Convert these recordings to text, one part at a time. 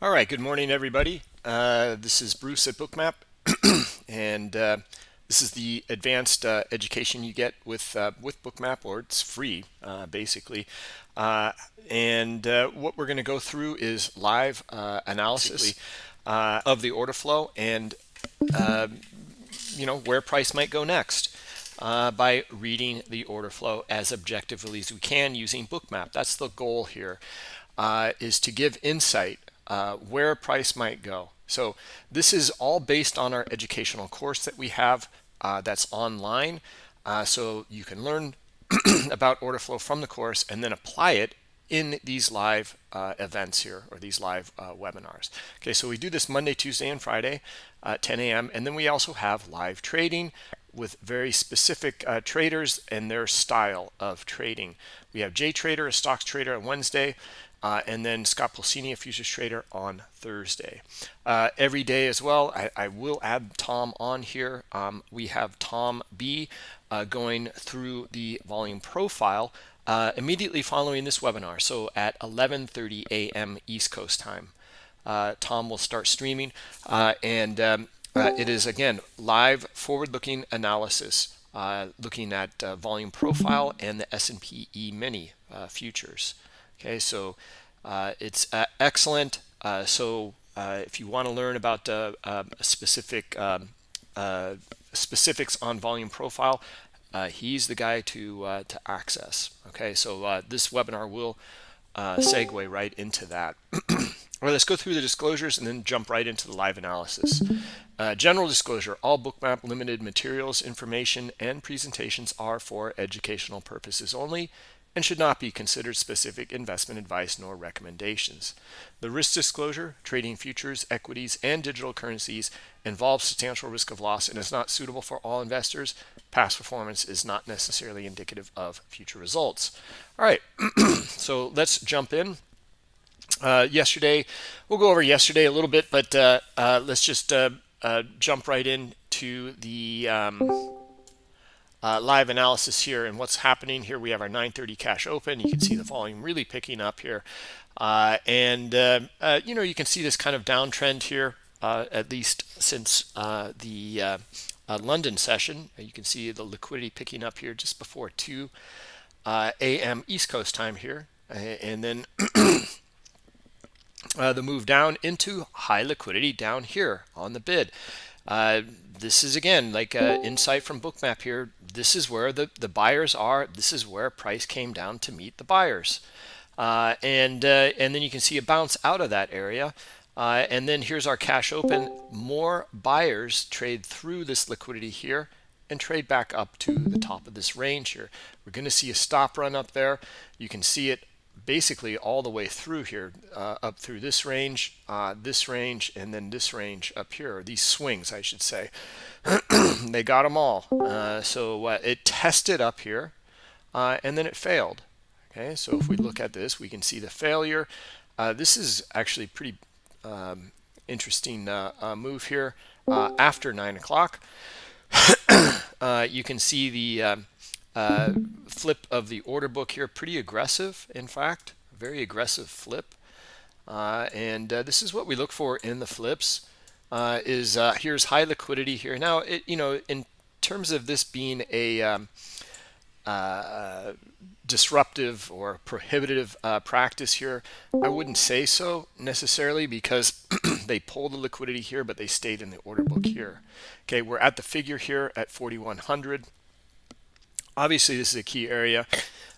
All right, good morning, everybody. Uh, this is Bruce at Bookmap, and uh, this is the advanced uh, education you get with uh, with Bookmap, or it's free, uh, basically. Uh, and what we're going to go through is live analysis of the order flow and you know where price might go next. by reading the order flow as objectively as we can using Bookmap. That's the goal here, is to give insight uh, where price might go. So this is all based on our educational course that we have uh, that's online. Uh, so you can learn about order flow from the course and then apply it in these live uh, events here or these live uh, webinars. Okay, so we do this Monday, Tuesday, and Friday at 10 a.m. And then we also have live trading with very specific uh, traders and their style of trading. We have Jay Trader, a stocks trader on Wednesday. Uh, and then Scott Pulcini, a futures trader on Thursday. Uh, every day as well, I, I, will add Tom on here. Um, we have Tom B uh, going through the volume profile uh, immediately following this webinar. So at 11.30 a.m. East Coast time, uh, Tom will start streaming. Uh, and um, it is, again, live forward-looking analysis looking at volume profile and the S&P E-mini futures. Okay, so uh, it's uh, excellent. Uh, so uh, if you want to learn about uh, um, specific um, specifics on volume profile, he's the guy to to access. Okay, so this webinar will segue right into that. All right, let's go through the disclosures and then jump right into the live analysis. Uh, general disclosure, all Bookmap limited materials, information, and presentations are for educational purposes only and should not be considered specific investment advice nor recommendations. The risk disclosure, trading futures, equities, and digital currencies involves substantial risk of loss and is not suitable for all investors. Past performance is not necessarily indicative of future results. All right, so let's jump in. Uh, yesterday, we'll go over yesterday a little bit, but uh, uh, let's just uh, uh, jump right into the um, uh, live analysis here and what's happening here. We have our 930 cash open. You can see the volume really picking up here. Uh, and, uh, uh you know, you can see this kind of downtrend here, uh, at least since the London session. You can see the liquidity picking up here just before 2 a.m. East Coast time here. and then the move down into high liquidity down here on the bid. This is again like uh, insight from bookmap here. This is where the the buyers are. This is where price came down to meet the buyers. Uh, and uh, and then you can see a bounce out of that area. Uh, and then here's our cash open. More buyers trade through this liquidity here and trade back up to the top of this range here. We're going to see a stop run up there. You can see it basically all the way through here uh, up through this range uh, this range and then this range up here these swings I should say. They got them all. Uh, so uh, it tested up here uh, and then it failed. Okay so if we look at this we can see the failure. Uh, this is actually pretty um, interesting move here after nine o'clock. You can see the um, uh, flip of the order book here, pretty aggressive, in fact, very aggressive flip. Uh, and uh, this is what we look for in the flips uh, is uh, here's high liquidity here. Now, it, you know, in terms of this being a um, uh, disruptive or prohibitive practice here, I wouldn't say so necessarily because they pulled the liquidity here, but they stayed in the order book here. Okay, we're at the figure here at 4,100 obviously this is a key area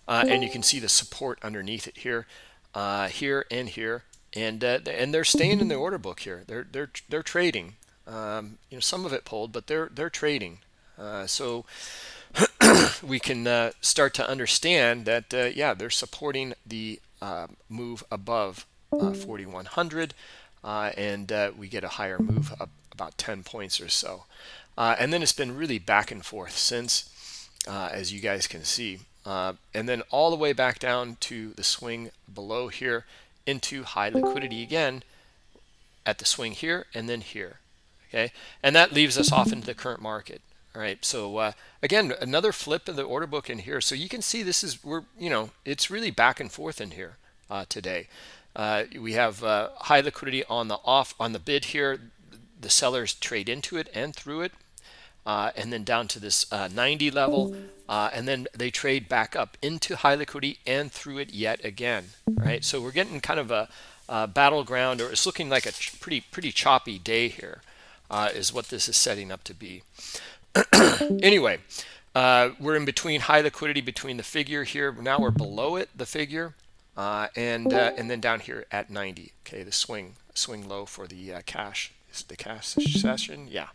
uh, and you can see the support underneath it here uh, here and here and uh, and they're staying in the order book here. They're they're they're trading. Um, you know some of it pulled but they're they're trading. Uh, so we can uh, start to understand that uh, yeah they're supporting the move above 4100 and we get a higher move up about 10 points or so. And then it's been really back and forth since uh, as you guys can see. Uh, and then all the way back down to the swing below here into high liquidity again at the swing here and then here. Okay, and that leaves us off into the current market. All right, so uh, again, another flip of the order book in here. So you can see this is we're you know it's really back and forth in here uh, today. uh, we have uh, high liquidity on the off on the bid here. The sellers trade into it and through it, uh, and then down to this uh, 90 level, uh, and then they trade back up into high liquidity and through it yet again. Right, so we're getting kind of a, a battleground, or it's looking like a pretty pretty choppy day here, uh, is what this is setting up to be. anyway, uh, we're in between high liquidity between the figure here. Now we're below it, the figure, uh, and and then down here at 90. Okay, the swing swing low for the cash is the cash session. Yeah.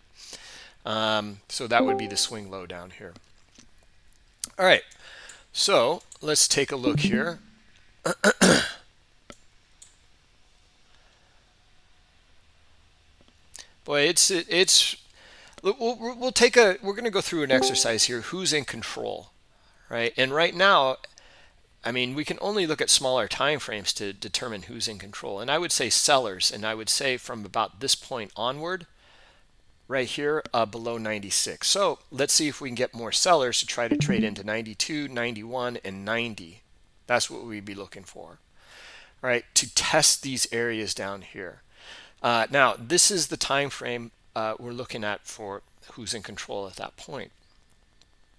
Um, so that would be the swing low down here. All right. So let's take a look here. Boy, it's it's we'll, we'll take a we're going to go through an exercise here who's in control right and right now i mean we can only look at smaller time frames to determine who's in control and i would say sellers and i would say from about this point onward right here uh, below 96 so let's see if we can get more sellers to try to trade into 92 91 and 90 that's what we'd be looking for right to test these areas down here uh, now this is the time frame uh, we're looking at for who's in control at that point.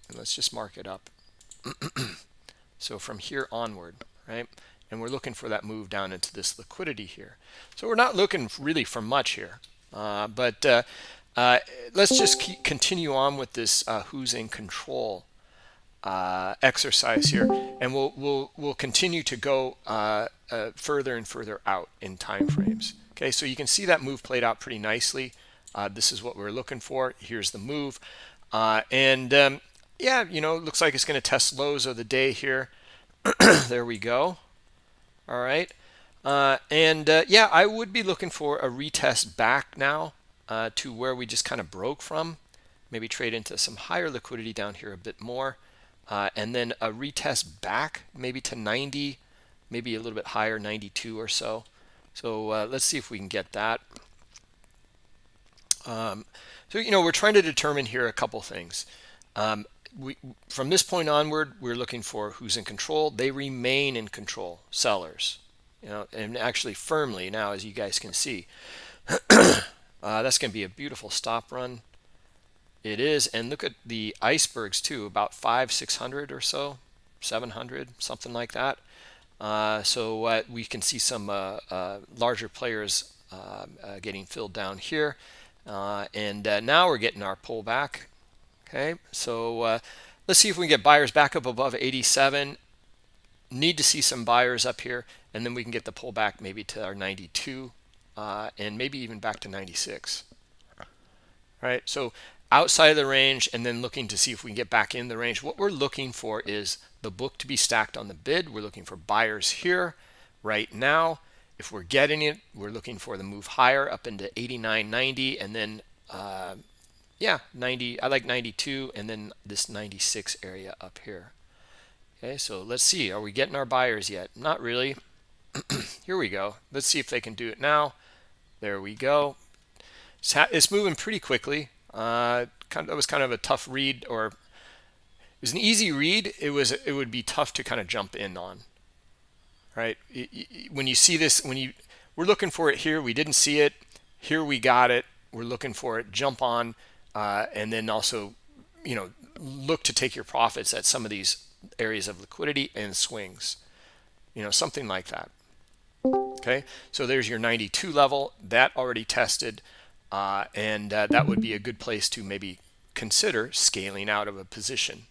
And let's just mark it up. so from here onward, right? And we're looking for that move down into this liquidity here. So we're not looking really for much here. Uh, but uh, uh, let's just keep, continue on with this uh, who's in control uh, exercise here. And we'll, we'll, we'll continue to go uh, further and further out in time frames. Okay, so you can see that move played out pretty nicely. Uh, this is what we're looking for. Here's the move. Uh, and um, yeah, you know, looks like it's going to test lows of the day here. there we go. All right. Uh, and uh, yeah, I would be looking for a retest back now uh, to where we just kind of broke from. Maybe trade into some higher liquidity down here a bit more. Uh, and then a retest back maybe to 90, maybe a little bit higher, 92 or so. So let's see if we can get that. Um, so, you know, we're trying to determine here a couple things. Um, we, from this point onward, we're looking for who's in control. They remain in control, sellers, you know, and actually firmly now, as you guys can see. uh, that's going to be a beautiful stop run. It is, and look at the icebergs too, about five, 600 or so, 700, something like that. Uh, so uh, we can see some uh, uh, larger players um, uh, getting filled down here. And now we're getting our pullback. Okay, so let's see if we can get buyers back up above 87. Need to see some buyers up here, and then we can get the pullback maybe to our 92 uh, and maybe even back to 96. Right, so outside of the range and then looking to see if we can get back in the range. What we're looking for is the book to be stacked on the bid. We're looking for buyers here right now if we're getting it, we're looking for the move higher up into 89, 90, and then, uh, yeah, 90. I like 92, and then this 96 area up here. Okay, so let's see. Are we getting our buyers yet? Not really. here we go. Let's see if they can do it now. There we go. It's, it's moving pretty quickly. Uh, kind of, that was kind of a tough read, or it was an easy read. It was it would be tough to kind of jump in on right? When you see this, when you we're looking for it here, we didn't see it. Here we got it. We're looking for it. Jump on, uh, and then also, you know, look to take your profits at some of these areas of liquidity and swings. You know, something like that. Okay, so there's your 92 level that already tested, uh, and uh, that would be a good place to maybe consider scaling out of a position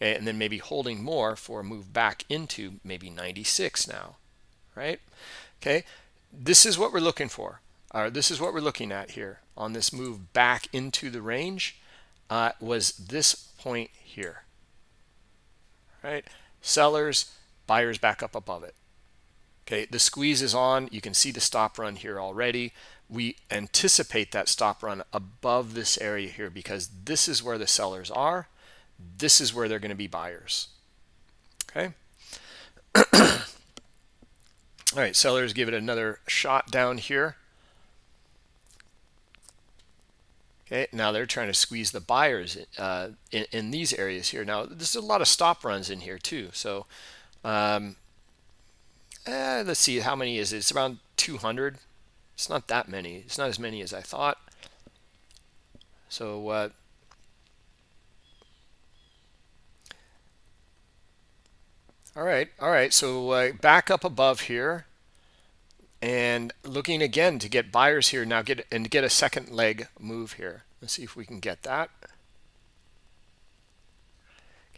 and then maybe holding more for a move back into maybe 96 now, right? Okay, this is what we're looking for. Uh, this is what we're looking at here on this move back into the range uh, was this point here, right? Sellers, buyers back up above it. Okay, the squeeze is on. You can see the stop run here already. We anticipate that stop run above this area here because this is where the sellers are this is where they're going to be buyers. Okay. All right, sellers give it another shot down here. Okay, now they're trying to squeeze the buyers uh, in, in, these areas here. Now, there's a lot of stop runs in here too. So um, eh, let's see how many is it? It's around 200 it's not that many. It's not as many as I thought. So uh, all right all right so uh, back up above here and looking again to get buyers here. Now get and get a second leg move here. Let's see if we can get that.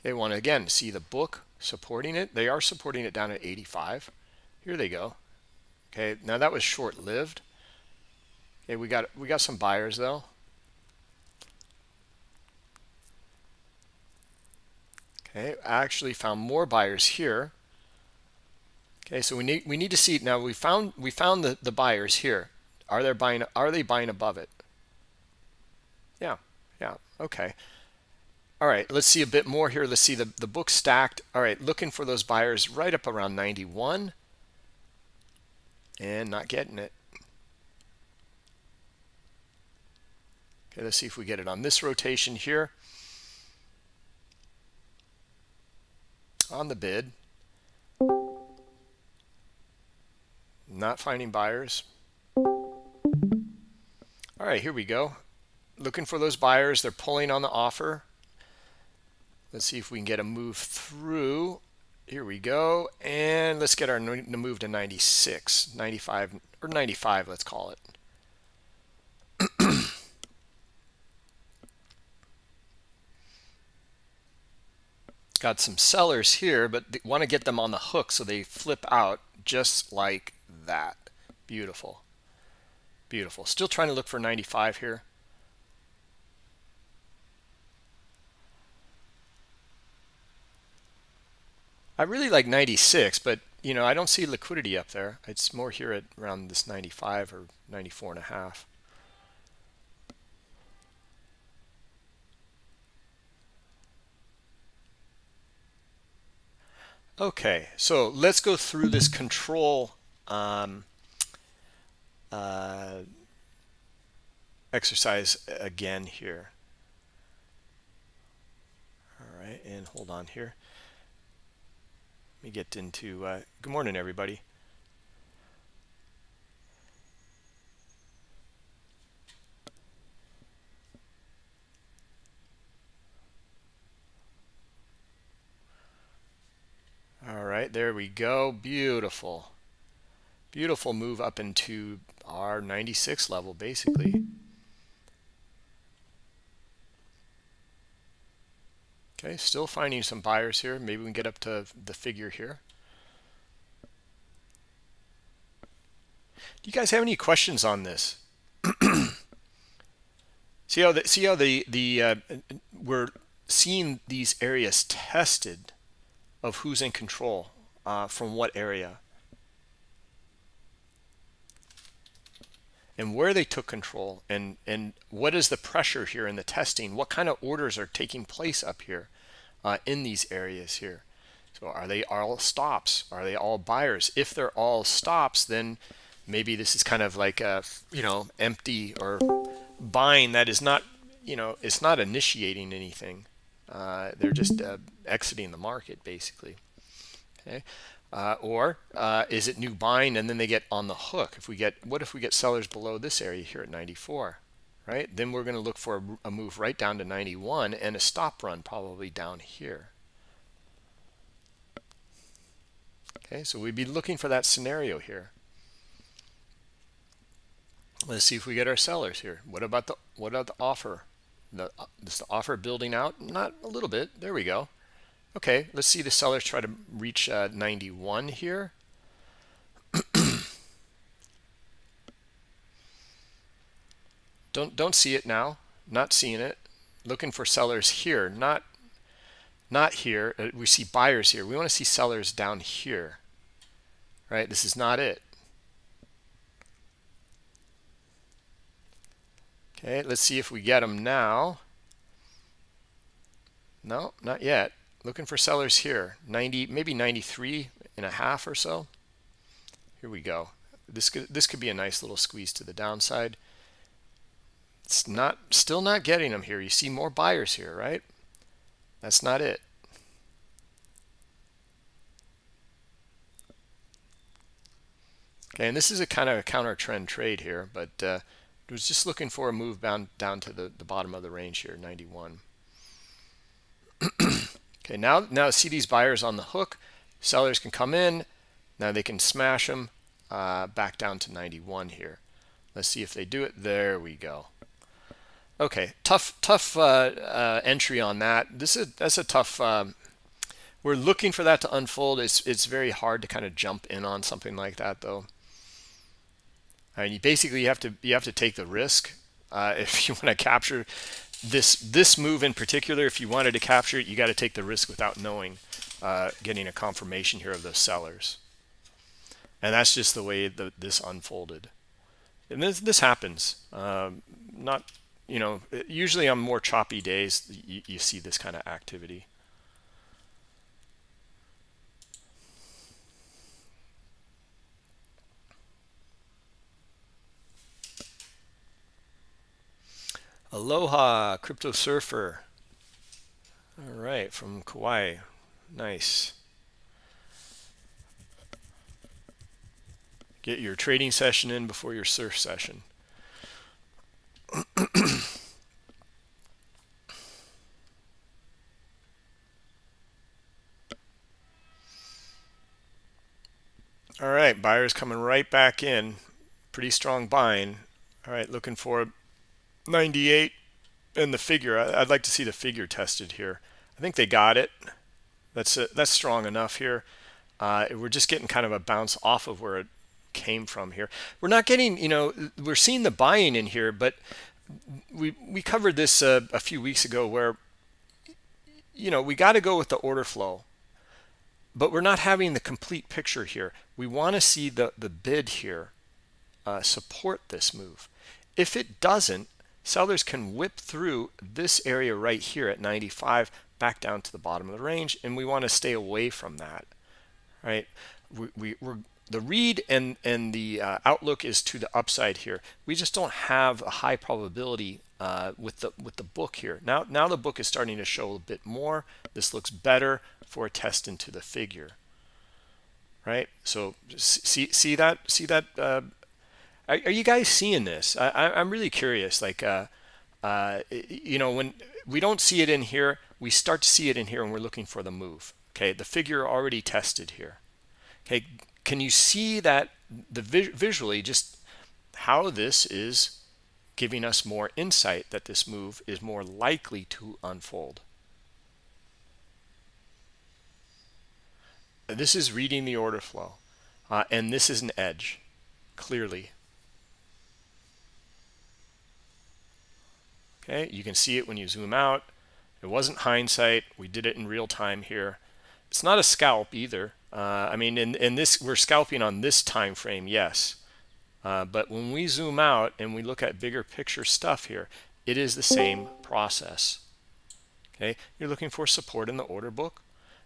They want to again see the book supporting it. They are supporting it down at 85 here they go. Okay now that was short-lived. Okay we got we got some buyers though. Okay I actually found more buyers here. Okay so we need we need to see now we found we found the the buyers here. Are they buying are they buying above it? Yeah yeah okay. All right let's see a bit more here. Let's see the the book stacked. All right looking for those buyers right up around 91 and not getting it. Okay let's see if we get it on this rotation here. On the bid. Not finding buyers. All right here we go. Looking for those buyers. They're pulling on the offer. Let's see if we can get a move through here we go and let's get our move to 96 95 or 95 let's call it. Got some sellers here but want to get them on the hook so they flip out just like that. Beautiful. Beautiful. Still trying to look for 95 here I really like 96 but you know I don't see liquidity up there it's more here at around this 95 or 94 and a half Okay, so let's go through this control um, uh, exercise again here. All right, and hold on here. Let me get into, uh, good morning, everybody. All right, there we go. Beautiful. Beautiful move up into our 96 level, basically. Okay, still finding some buyers here. Maybe we can get up to the figure here. Do you guys have any questions on this? see how the see how the the uh, we're seeing these areas tested of who's in control uh, from what area and where they took control and and what is the pressure here in the testing? What kind of orders are taking place up here uh, in these areas here? So are they all stops? Are they all buyers? If they're all stops then maybe this is kind of like a you know empty or buying that is not you know it's not initiating anything. Uh, they're just uh, exiting the market basically. Okay. Uh, or uh, is it new buying and then they get on the hook? If we get, what if we get sellers below this area here at 94, right? Then we're going to look for a, a move right down to 91 and a stop run probably down here. Okay, so we'd be looking for that scenario here. Let's see if we get our sellers here. What about the what about the offer? the this the offer building out not a little bit there we go okay let's see the sellers try to reach uh, 91 here. Don't don't see it now. Not seeing it. Looking for sellers here not not here. Uh, we see buyers here. We want to see sellers down here right? This is not it. Okay, let's see if we get them now. No, not yet. Looking for sellers here. 90, maybe 93 and a half or so. Here we go. This could this could be a nice little squeeze to the downside. It's not still not getting them here. You see more buyers here, right? That's not it. Okay, and this is a kind of a counter trend trade here, but uh, it was just looking for a move down, down to the, the bottom of the range here, 91. okay, now, now see these buyers on the hook. Sellers can come in. Now they can smash them uh, back down to 91 here. Let's see if they do it. There we go. Okay, tough, tough uh, uh, entry on that. This is that's a tough. Um, we're looking for that to unfold. It's it's very hard to kind of jump in on something like that, though. I mean, you basically you have to you have to take the risk uh, if you want to capture this this move in particular. If you wanted to capture it, you got to take the risk without knowing, uh, getting a confirmation here of those sellers. And that's just the way that this unfolded. And this this happens. Um, not you know usually on more choppy days you, you see this kind of activity. Aloha, Crypto Surfer. All right, from Kauai. Nice. Get your trading session in before your surf session. All right, buyers coming right back in. Pretty strong buying. All right, looking for 98 and the figure. I'd like to see the figure tested here. I think they got it. That's a, that's strong enough here. Uh, we're just getting kind of a bounce off of where it came from here. We're not getting, you know, we're seeing the buying in here, but we we covered this uh, a few weeks ago where, you know, we got to go with the order flow, but we're not having the complete picture here. We want to see the the bid here uh, support this move. If it doesn't, sellers can whip through this area right here at 95 back down to the bottom of the range and we want to stay away from that right? We, we are the read and and the uh, outlook is to the upside here. We just don't have a high probability uh, with the with the book here. Now now the book is starting to show a bit more. This looks better for a test into the figure right? So see see that see that uh, are, are you guys seeing this? I, am really curious. Like, uh, uh, you know, when we don't see it in here, we start to see it in here and we're looking for the move. Okay, the figure already tested here. Okay, can you see that the visually just how this is giving us more insight that this move is more likely to unfold? This is reading the order flow, uh, and this is an edge, clearly. Okay, you can see it when you zoom out. It wasn't hindsight. We did it in real time here. It's not a scalp either. Uh, I mean, in, in this, we're scalping on this time frame, yes. Uh, but when we zoom out and we look at bigger picture stuff here, it is the same process. Okay, you're looking for support in the order book.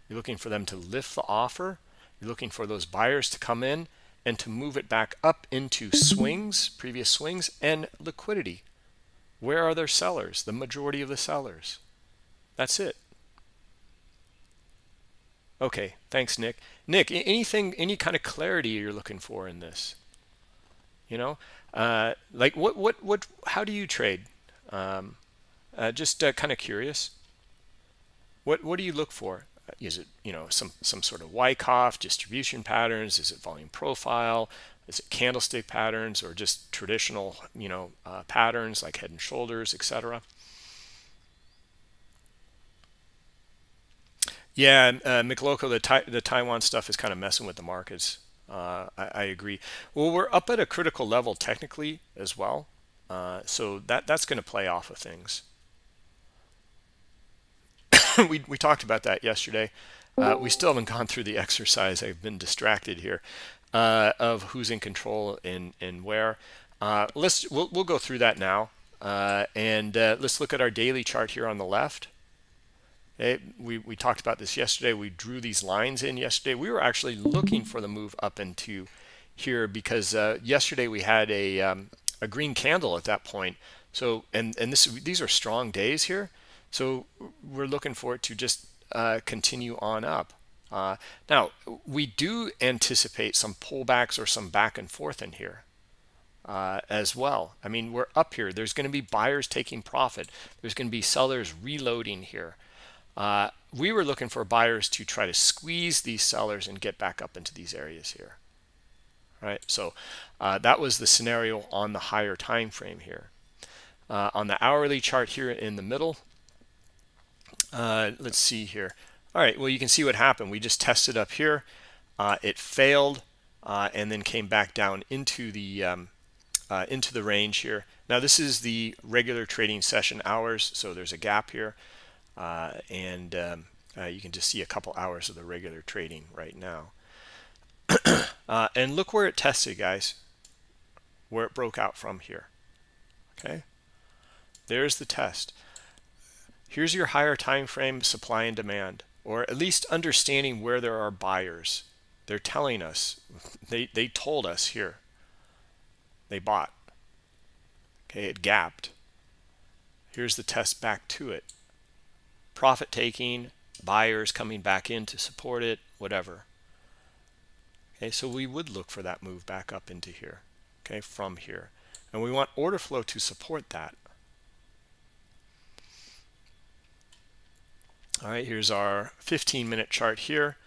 You're looking for them to lift the offer. You're looking for those buyers to come in and to move it back up into swings, previous swings, and liquidity. Where are their sellers? The majority of the sellers. That's it. Okay, thanks, Nick. Nick, anything, any kind of clarity you're looking for in this? You know, uh, like what, what, what, how do you trade? Um, uh, just uh, kind of curious. What, what do you look for? Is it, you know, some, some sort of Wyckoff distribution patterns? Is it volume profile? Is it candlestick patterns or just traditional, you know, uh, patterns like head and shoulders, etc.? Yeah, uh, McLoco, the, the Taiwan stuff is kind of messing with the markets. Uh, I, I, agree. Well, we're up at a critical level technically as well. Uh, so that that's going to play off of things. we, we talked about that yesterday. Uh, we still haven't gone through the exercise. I've been distracted here uh, of who's in control and and where. Uh, let's we'll we'll go through that now, uh, and uh, let's look at our daily chart here on the left. Okay, we we talked about this yesterday. We drew these lines in yesterday. We were actually looking for the move up into here because uh, yesterday we had a um, a green candle at that point. So and and this these are strong days here. So we're looking for it to just uh, continue on up. Uh, now, we do anticipate some pullbacks or some back and forth in here uh, as well. I mean, we're up here. There's going to be buyers taking profit. There's going to be sellers reloading here. Uh, we were looking for buyers to try to squeeze these sellers and get back up into these areas here. Right. So uh, that was the scenario on the higher time frame here. Uh, on the hourly chart here in the middle, uh, let's see here. All right, well, you can see what happened. We just tested up here. Uh, it failed uh, and then came back down into the um, uh, into the range here. Now, this is the regular trading session hours, so there's a gap here. Uh, and um, uh, you can just see a couple hours of the regular trading right now. and look where it tested, guys, where it broke out from here. Okay, there's the test here's your higher time frame supply and demand or at least understanding where there are buyers. They're telling us. They they told us here. They bought. Okay it gapped. Here's the test back to it. Profit taking buyers coming back in to support it whatever. Okay so we would look for that move back up into here okay from here. And we want order flow to support that all right here's our 15 minute chart here.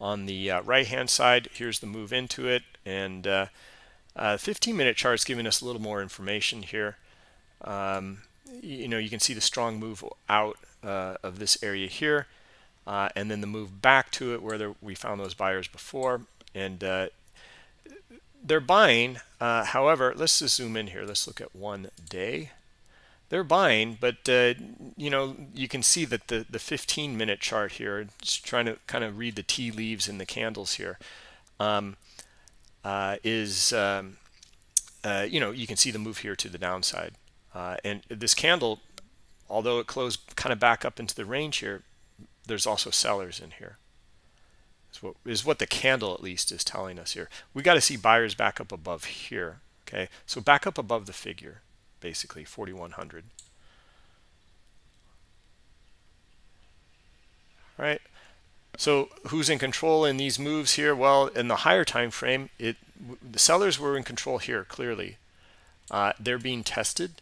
On the uh, right hand side here's the move into it and uh, uh, 15 minute chart's giving us a little more information here. Um, you know you can see the strong move out uh, of this area here uh, and then the move back to it where there, we found those buyers before and uh, they're buying however let's just zoom in here. Let's look at one day they're buying, but uh, you know you can see that the the 15 minute chart here, just trying to kind of read the tea leaves in the candles here, um, uh, is um, uh, you know you can see the move here to the downside, uh, and this candle, although it closed kind of back up into the range here, there's also sellers in here. Is what is what the candle at least is telling us here. We got to see buyers back up above here. Okay, so back up above the figure basically 4100 all right so who's in control in these moves here? Well in the higher time frame it the sellers were in control here clearly. Uh, they're being tested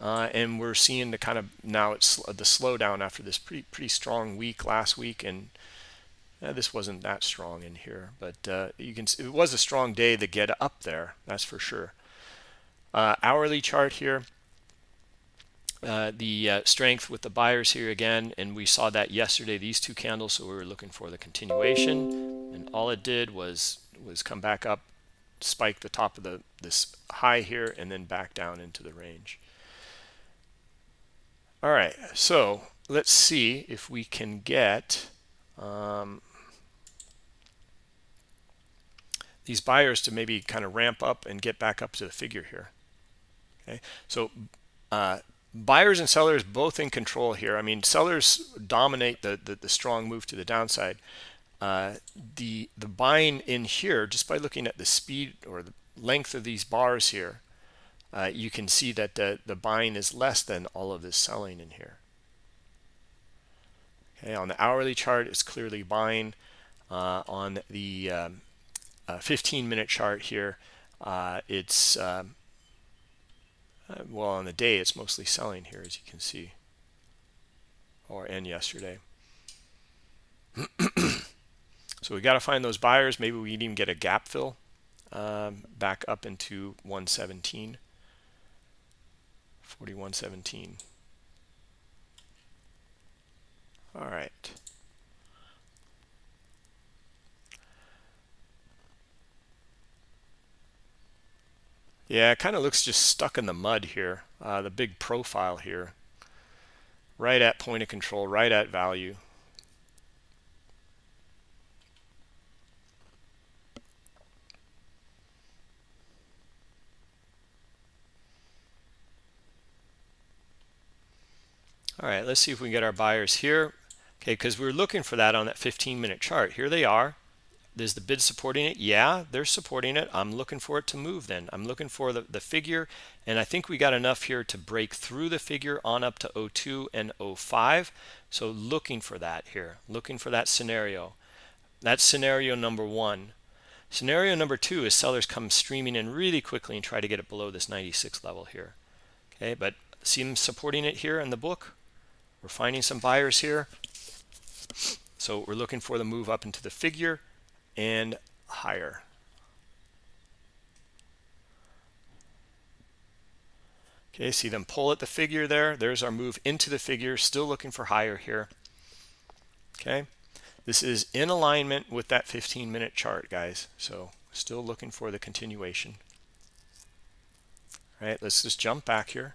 uh, and we're seeing the kind of now it's the slowdown after this pretty pretty strong week last week and uh, this wasn't that strong in here but uh, you can see, it was a strong day to get up there that's for sure uh, hourly chart here. Uh, the uh, strength with the buyers here again, and we saw that yesterday, these two candles, so we were looking for the continuation, and all it did was was come back up, spike the top of the this high here, and then back down into the range. All right, so let's see if we can get um, these buyers to maybe kind of ramp up and get back up to the figure here. Okay, so uh, buyers and sellers both in control here. I mean, sellers dominate the the, the strong move to the downside. Uh, the the buying in here just by looking at the speed or the length of these bars here, uh, you can see that the the buying is less than all of this selling in here. Okay, on the hourly chart, it's clearly buying. Uh, on the um, uh, 15 minute chart here, uh, it's um, uh, well, on the day, it's mostly selling here, as you can see, or and yesterday. so we got to find those buyers. Maybe we even get a gap fill um, back up into 117, 4117. All right. Yeah, it kind of looks just stuck in the mud here. Uh, the big profile here. Right at point of control, right at value. All right, let's see if we can get our buyers here. Okay, because we're looking for that on that 15 minute chart. Here they are. Is the bid supporting it? Yeah, they're supporting it. I'm looking for it to move then. I'm looking for the, the figure, and I think we got enough here to break through the figure on up to 02 and 05. So looking for that here, looking for that scenario. That's scenario number one. Scenario number two is sellers come streaming in really quickly and try to get it below this 96 level here. Okay, but see them supporting it here in the book. We're finding some buyers here. So we're looking for the move up into the figure and higher. Okay, see them pull at the figure there. There's our move into the figure, still looking for higher here. Okay, this is in alignment with that 15 minute chart, guys. So still looking for the continuation. All right, let's just jump back here.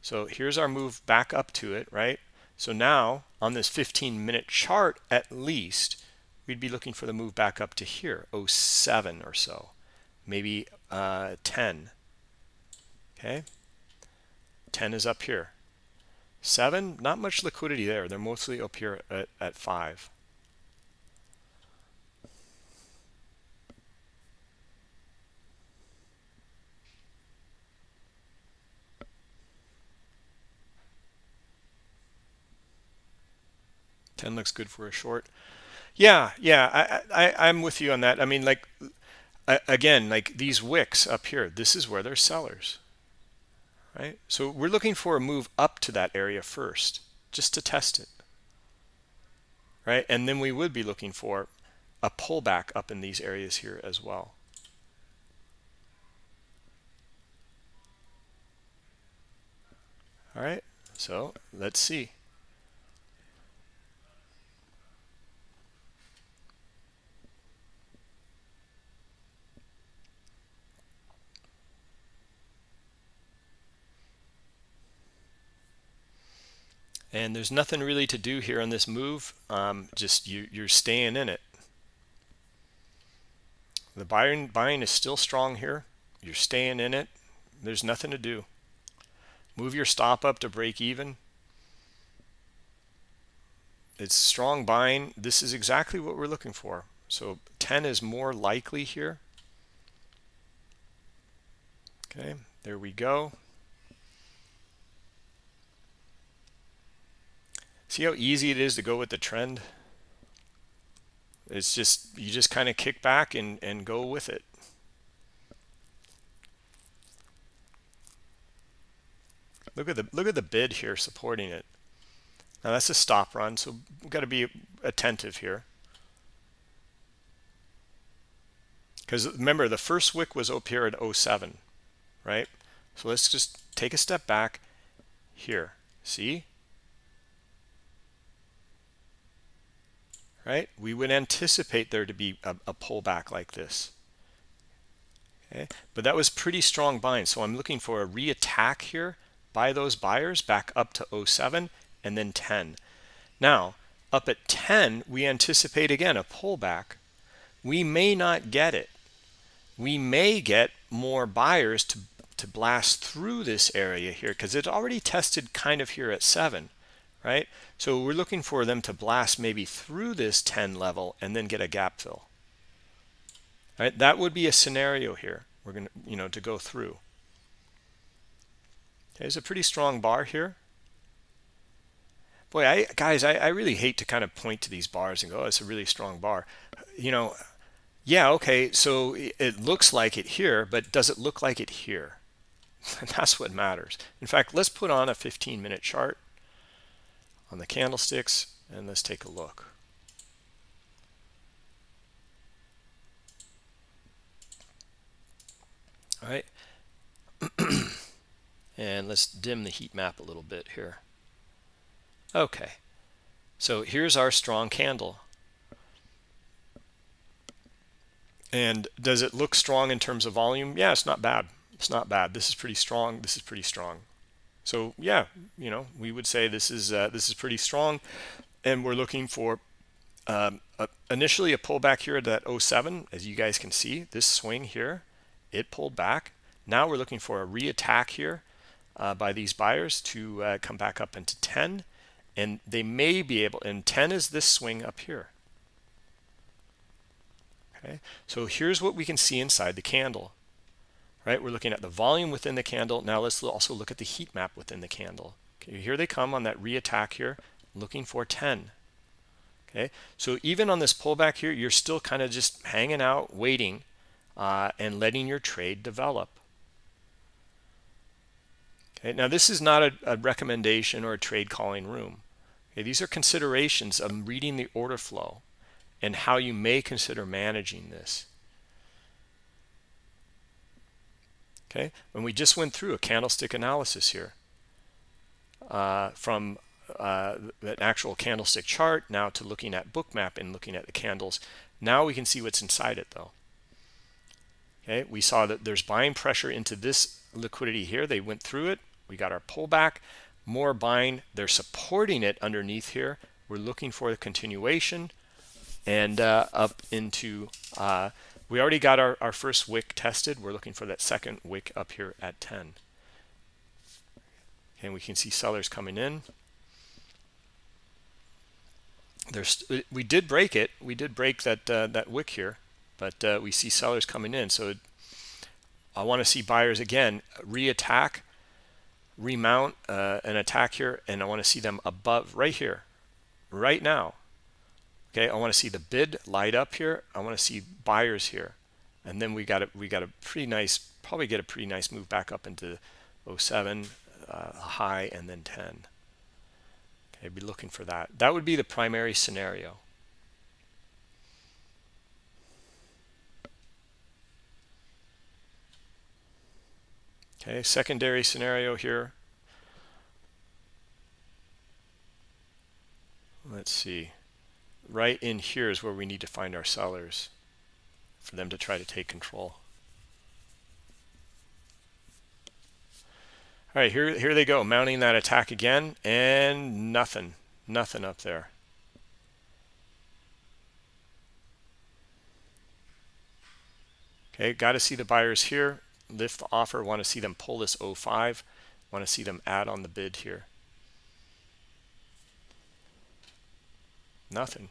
So here's our move back up to it, right? So now on this 15 minute chart, at least, we'd be looking for the move back up to here, 07 or so, maybe uh, 10. Okay, 10 is up here. 7, not much liquidity there. They're mostly up here at, at 5. 10 looks good for a short. Yeah, yeah, I, I, I'm with you on that. I mean, like, again, like these wicks up here, this is where they're sellers, right? So we're looking for a move up to that area first, just to test it, right? And then we would be looking for a pullback up in these areas here as well. All right, so let's see. And there's nothing really to do here on this move. Um, just you you're staying in it. The buying buying is still strong here. You're staying in it. There's nothing to do. Move your stop up to break even. It's strong buying. This is exactly what we're looking for. So 10 is more likely here. Okay there we go See how easy it is to go with the trend? It's just, you just kind of kick back and, and go with it. Look at the look at the bid here supporting it. Now that's a stop run, so we've got to be attentive here. Because remember, the first wick was up here at 07, right? So let's just take a step back here. See? Right? We would anticipate there to be a, a pullback like this. Okay, but that was pretty strong buying. So I'm looking for a reattack here by those buyers back up to 07 and then 10. Now, up at 10, we anticipate again a pullback. We may not get it. We may get more buyers to, to blast through this area here because it already tested kind of here at 7 right? So we're looking for them to blast maybe through this 10 level and then get a gap fill. Right? That would be a scenario here. We're going to, you know, to go through. Okay, there's a pretty strong bar here. Boy, I guys, I, I really hate to kind of point to these bars and go, oh, it's a really strong bar. You know, yeah, okay, so it looks like it here, but does it look like it here? That's what matters. In fact, let's put on a 15 minute chart on the candlesticks and let's take a look. All right. and let's dim the heat map a little bit here. Okay. So here's our strong candle. And does it look strong in terms of volume? Yeah, it's not bad. It's not bad. This is pretty strong. This is pretty strong. So yeah, you know, we would say this is uh, this is pretty strong, and we're looking for um, a, initially a pullback here at that 07. As you guys can see, this swing here, it pulled back. Now we're looking for a reattack here uh, by these buyers to uh, come back up into 10, and they may be able. And 10 is this swing up here. Okay, so here's what we can see inside the candle right? We're looking at the volume within the candle. Now let's also look at the heat map within the candle. Okay, here they come on that reattack here, looking for 10. Okay, so even on this pullback here, you're still kind of just hanging out, waiting, uh, and letting your trade develop. Okay, now this is not a, a recommendation or a trade calling room. Okay, these are considerations of reading the order flow and how you may consider managing this. Okay, when we just went through a candlestick analysis here uh, from uh, an actual candlestick chart now to looking at bookmap and looking at the candles. Now we can see what's inside it though. Okay, we saw that there's buying pressure into this liquidity here. They went through it. We got our pullback, more buying. They're supporting it underneath here. We're looking for the continuation and uh, up into, uh, we already got our, our first wick tested. We're looking for that second wick up here at 10. And we can see sellers coming in there's we did break it we did break that uh, that wick here but uh, we see sellers coming in so I want to see buyers again reattack remount uh, an attack here and I want to see them above right here right now okay I want to see the bid light up here I want to see buyers here and then we got a we got a pretty nice probably get a pretty nice move back up into 07 uh, high and then 10 I'd be looking for that. That would be the primary scenario. Okay, secondary scenario here. Let's see. Right in here is where we need to find our sellers for them to try to take control. All right, here, here they go, mounting that attack again, and nothing, nothing up there. Okay, got to see the buyers here. Lift the offer, want to see them pull this 05. Want to see them add on the bid here. Nothing.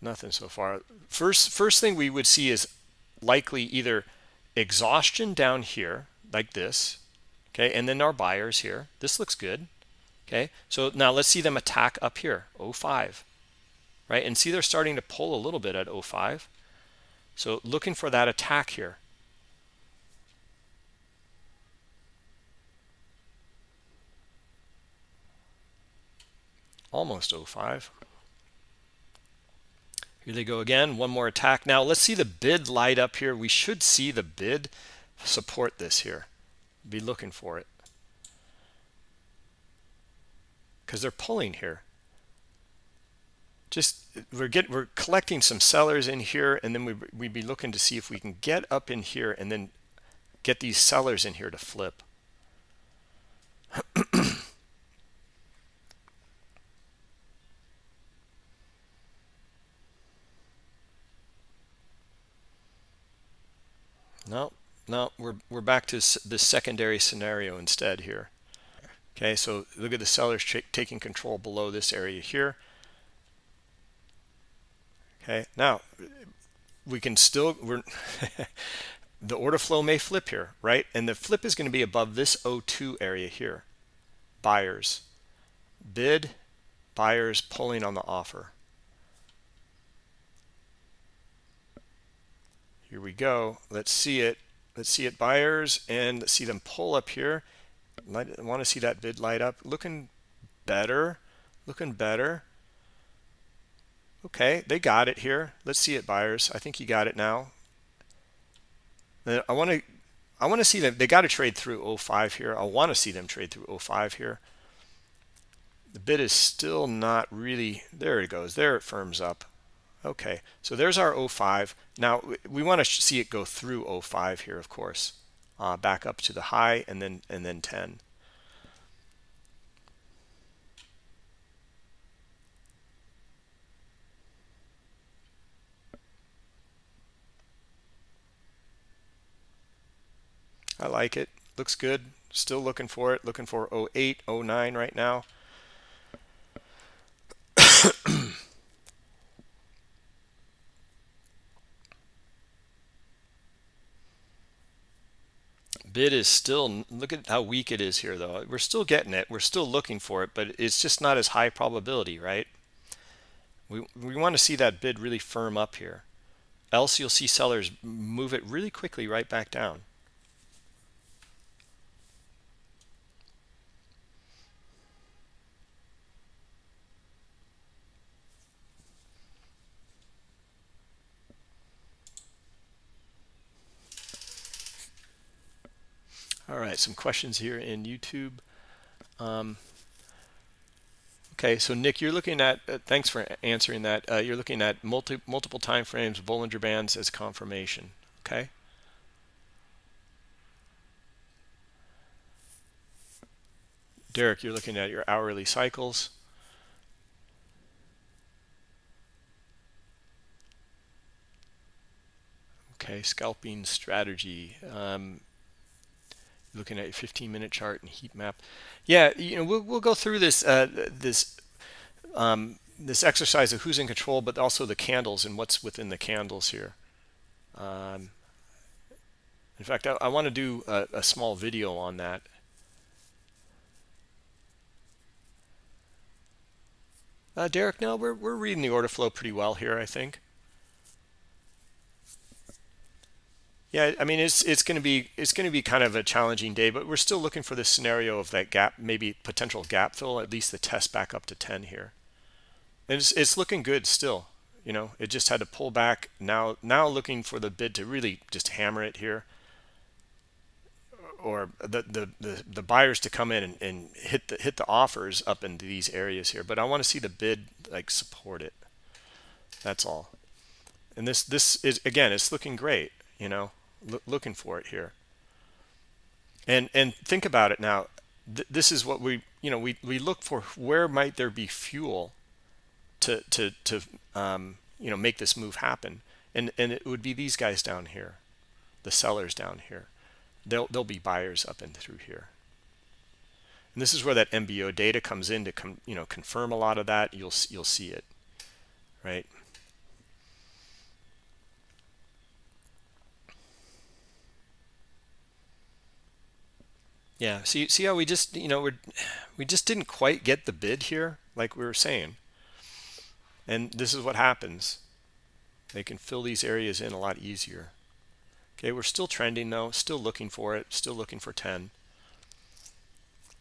Nothing so far. First, first thing we would see is likely either exhaustion down here, like this, okay and then our buyers here. This looks good okay? So now let's see them attack up here 05 right? And see they're starting to pull a little bit at 05 so looking for that attack here. Almost 05 here they go again. One more attack. Now let's see the bid light up here. We should see the bid support this here. Be looking for it. Because they're pulling here. Just we're get we're collecting some sellers in here and then we we'd be looking to see if we can get up in here and then get these sellers in here to flip no no, we're, we're back to the secondary scenario instead here. Okay, so look at the sellers taking control below this area here. Okay, now we can still, we're the order flow may flip here, right? And the flip is going to be above this O2 area here. Buyers, bid, buyers pulling on the offer. Here we go. Let's see it. Let's see it buyers and see them pull up here. I want to see that bid light up. Looking better. Looking better. Okay they got it here. Let's see it buyers. I think you got it now. I want to I want to see them they got to trade through 05 here. I want to see them trade through 05 here. The bid is still not really there it goes. There it firms up Okay, so there's our 05. Now we want to see it go through 05 here, of course, uh, back up to the high and then and then 10. I like it. Looks good. Still looking for it. Looking for 08, 09 right now. Bid is still look at how weak it is here though we're still getting it we're still looking for it but it's just not as high probability right We, we want to see that bid really firm up here. Else you'll see sellers move it really quickly right back down. All right, some questions here in YouTube. Um, okay, so Nick, you're looking at, uh, thanks for answering that. Uh, you're looking at multi, multiple time frames, Bollinger Bands as confirmation, okay? Derek, you're looking at your hourly cycles. Okay, scalping strategy. Um, looking at a 15 minute chart and heat map. Yeah you know we'll, we'll go through this uh, this um, this exercise of who's in control but also the candles and what's within the candles here. Um, in fact I, I want to do a, a small video on that. Uh, Derek no we're, we're reading the order flow pretty well here I think Yeah, I mean it's it's going to be it's going to be kind of a challenging day, but we're still looking for the scenario of that gap, maybe potential gap fill, at least the test back up to 10 here. And it's it's looking good still. You know, it just had to pull back. Now now looking for the bid to really just hammer it here, or the the the, the buyers to come in and, and hit the hit the offers up into these areas here. But I want to see the bid like support it. That's all. And this this is again, it's looking great. You know looking for it here. And and think about it now. Th this is what we you know we we look for. Where might there be fuel to to to um, you know make this move happen? And and it would be these guys down here, the sellers down here. They'll they'll be buyers up and through here. And this is where that MBO data comes in to come you know confirm a lot of that. You'll you'll see it, right? Yeah, see, see how we just, you know, we we just didn't quite get the bid here, like we were saying. And this is what happens. They can fill these areas in a lot easier. Okay, we're still trending though, still looking for it, still looking for 10.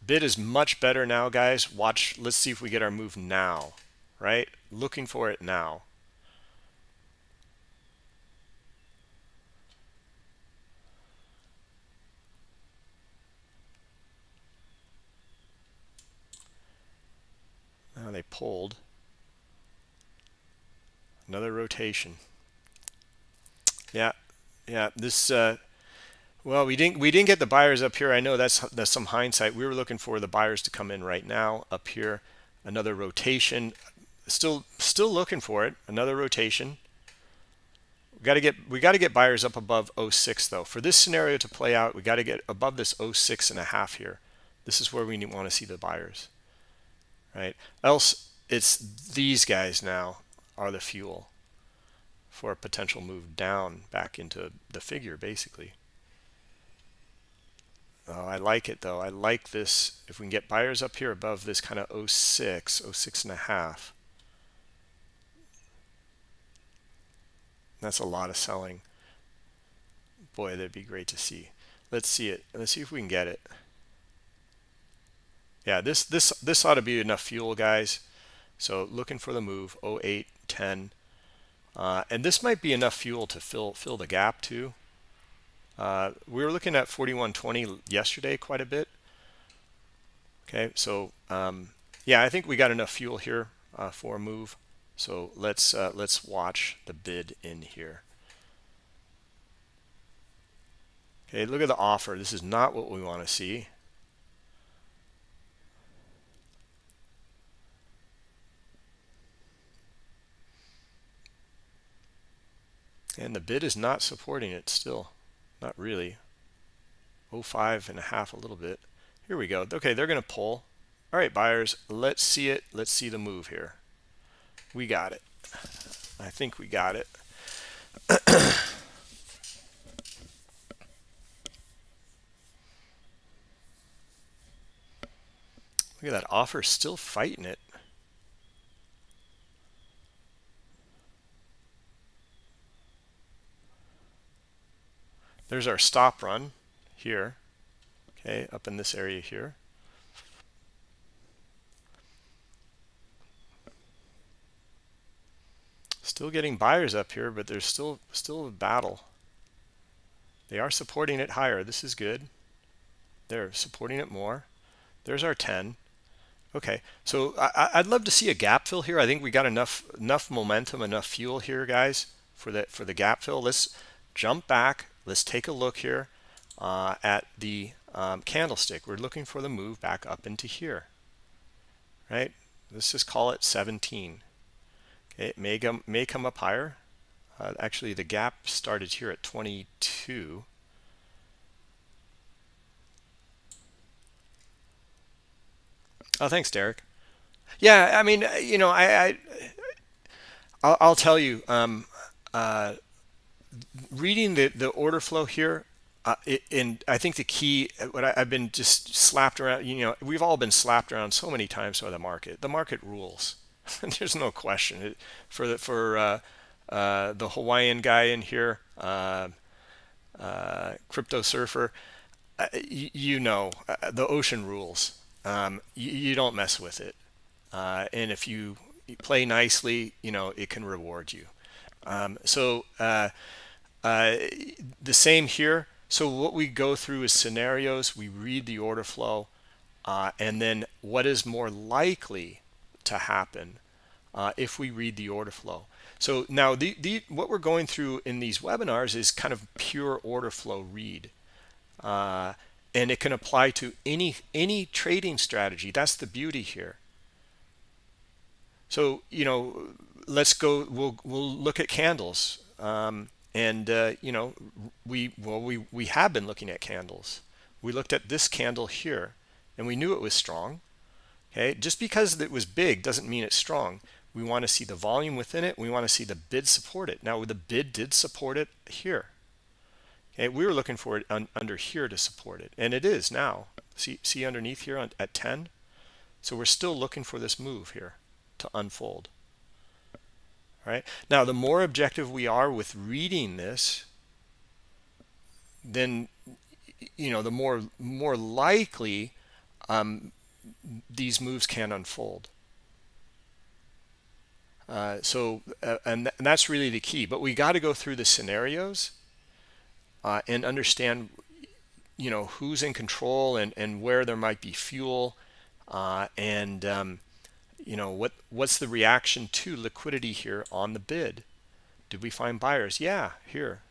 Bid is much better now, guys. Watch, let's see if we get our move now, right? Looking for it now. They pulled. Another rotation. Yeah, yeah. This, uh, well, we didn't we didn't get the buyers up here. I know that's that's some hindsight. We were looking for the buyers to come in right now up here. Another rotation. Still still looking for it. Another rotation. We got to get we got to get buyers up above 06 though. For this scenario to play out, we got to get above this 06 and a half here. This is where we want to see the buyers right? Else it's these guys now are the fuel for a potential move down back into the figure basically. Oh, I like it though. I like this. If we can get buyers up here above this kind of 06, 06 and a half. That's a lot of selling. Boy, that'd be great to see. Let's see it. Let's see if we can get it yeah this this this ought to be enough fuel guys. So looking for the move 08 10 uh, and this might be enough fuel to fill fill the gap too. Uh, we were looking at 4120 yesterday quite a bit. Okay so um, yeah I think we got enough fuel here uh, for a move. So let's uh, let's watch the bid in here. Okay look at the offer. This is not what we want to see And the bid is not supporting it still. Not really. 05 and a half a little bit. Here we go. Okay, they're going to pull. All right, buyers, let's see it. Let's see the move here. We got it. I think we got it. Look at that offer still fighting it. There's our stop run here okay up in this area here. Still getting buyers up here but there's still still a battle. They are supporting it higher. This is good. They're supporting it more. There's our 10 okay so I, would love to see a gap fill here. I think we got enough enough momentum enough fuel here guys for the for the gap fill. Let's jump back let's take a look here uh, at the um, candlestick. We're looking for the move back up into here right? Let's just call it 17 okay it may come may come up higher. Uh, actually the gap started here at 22 Oh, thanks, Derek. Yeah, I mean, you know, I, I I'll, I'll tell you, um, uh, reading the the order flow here, uh, it, and I think the key, what I, have been just slapped around, you know, we've all been slapped around so many times by the market. The market rules. There's no question. It, for the for uh, uh, the Hawaiian guy in here, uh, uh, crypto surfer, uh, you, you know, the ocean rules um, you, you, don't mess with it. And if you play nicely, you know, it can reward you. Um, so uh, uh, the same here. So what we go through is scenarios. We read the order flow. Uh, and then what is more likely to happen uh, if we read the order flow. So now the, the what we're going through in these webinars is kind of pure order flow read. Uh, and it can apply to any any trading strategy that's the beauty here so you know let's go we'll we'll look at candles um, and uh, you know we well we we have been looking at candles we looked at this candle here and we knew it was strong okay just because it was big doesn't mean it's strong we want to see the volume within it we want to see the bid support it now the bid did support it here Okay, we were looking for it un under here to support it, and it is now. See, see underneath here on, at 10? So we're still looking for this move here to unfold. Right. Now, the more objective we are with reading this, then you know the more more likely um, these moves can unfold. Uh, so, uh, and, th and that's really the key. But we got to go through the scenarios uh, and understand you know who's in control and and where there might be fuel uh, and um, you know what what's the reaction to liquidity here on the bid did we find buyers yeah here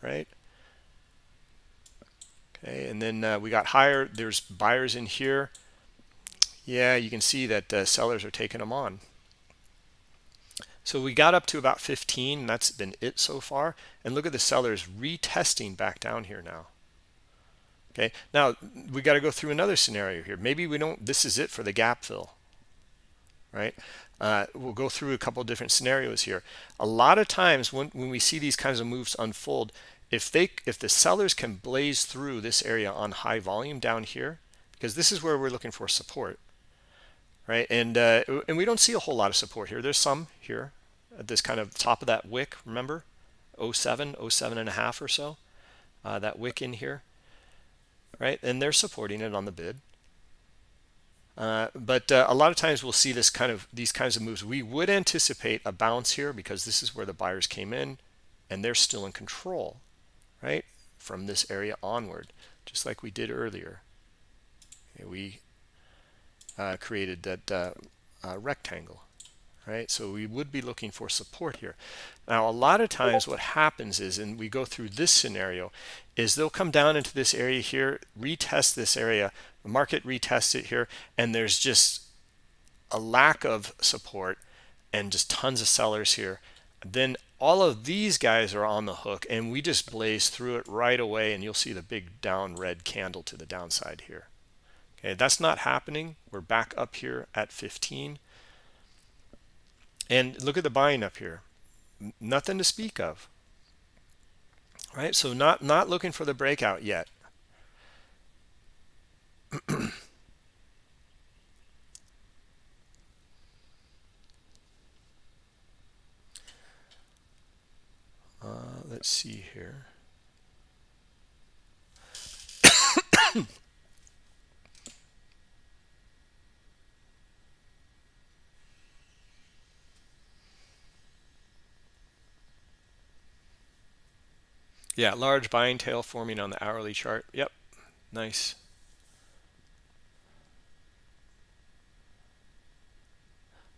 right okay and then uh, we got higher there's buyers in here yeah you can see that uh, sellers are taking them on so we got up to about 15. That's been it so far. And look at the sellers retesting back down here now. Okay, now we got to go through another scenario here. Maybe we don't, this is it for the gap fill, right? Uh, we'll go through a couple different scenarios here. A lot of times when, when we see these kinds of moves unfold, if they if the sellers can blaze through this area on high volume down here, because this is where we're looking for support, right? And uh, and we don't see a whole lot of support here. There's some here at this kind of top of that wick, remember? 07, 07 and a half or so, uh, that wick in here, right? And they're supporting it on the bid. Uh, but uh, a lot of times we'll see this kind of these kinds of moves. We would anticipate a bounce here because this is where the buyers came in and they're still in control, right? From this area onward, just like we did earlier. Okay, we uh, created that uh, uh, rectangle right so we would be looking for support here now a lot of times what happens is and we go through this scenario is they'll come down into this area here retest this area the market retests it here and there's just a lack of support and just tons of sellers here then all of these guys are on the hook and we just blaze through it right away and you'll see the big down red candle to the downside here Okay, that's not happening. We're back up here at 15. And look at the buying up here. Nothing to speak of right? So not not looking for the breakout yet. Uh, let's see here. Yeah, large buying tail forming on the hourly chart. Yep, nice.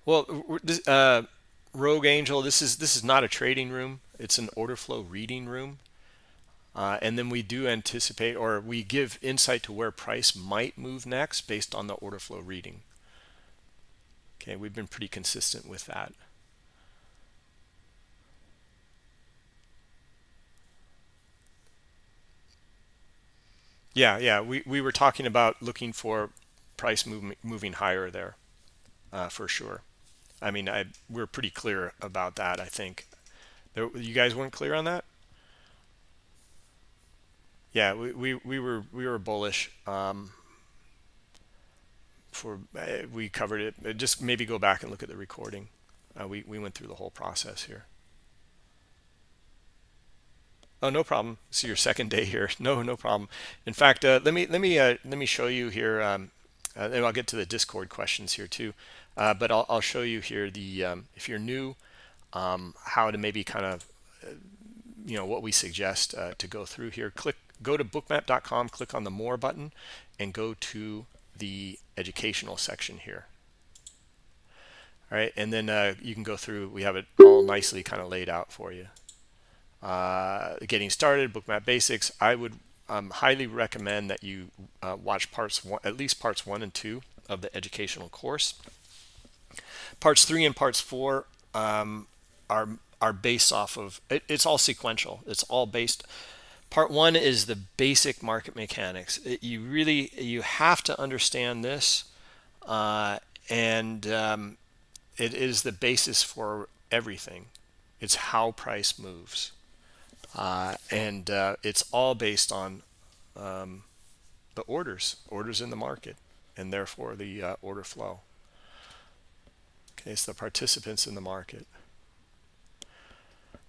Well, this, uh, Rogue Angel, this is this is not a trading room. It's an order flow reading room. Uh, and then we do anticipate or we give insight to where price might move next based on the order flow reading. Okay, we've been pretty consistent with that. Yeah, yeah, we, we were talking about looking for price moving moving higher there uh, for sure. I mean, I we're pretty clear about that. I think there, you guys weren't clear on that. Yeah, we, we, we were we were bullish. Um, for uh, we covered it. Just maybe go back and look at the recording. Uh, we we went through the whole process here. Oh, no problem. See your second day here. No, no problem. In fact, uh, let me let me uh, let me show you here. Um, uh, I'll get to the Discord questions here too. Uh, but I'll, I'll show you here the um, if you're new, um, how to maybe kind of uh, you know what we suggest uh, to go through here. Click go to bookmap.com, click on the more button, and go to the educational section here. All right, and then you can go through. We have it all nicely kind of laid out for you. Uh, getting started, bookmap basics. I would um, highly recommend that you uh, watch parts one, at least parts one and two of the educational course. Parts three and parts four um, are are based off of it, it's all sequential. It's all based. Part one is the basic market mechanics. It, you really you have to understand this, uh, and um, it is the basis for everything. It's how price moves, uh, and uh, it's all based on um, the orders, orders in the market, and therefore the uh, order flow. Okay, it's the participants in the market.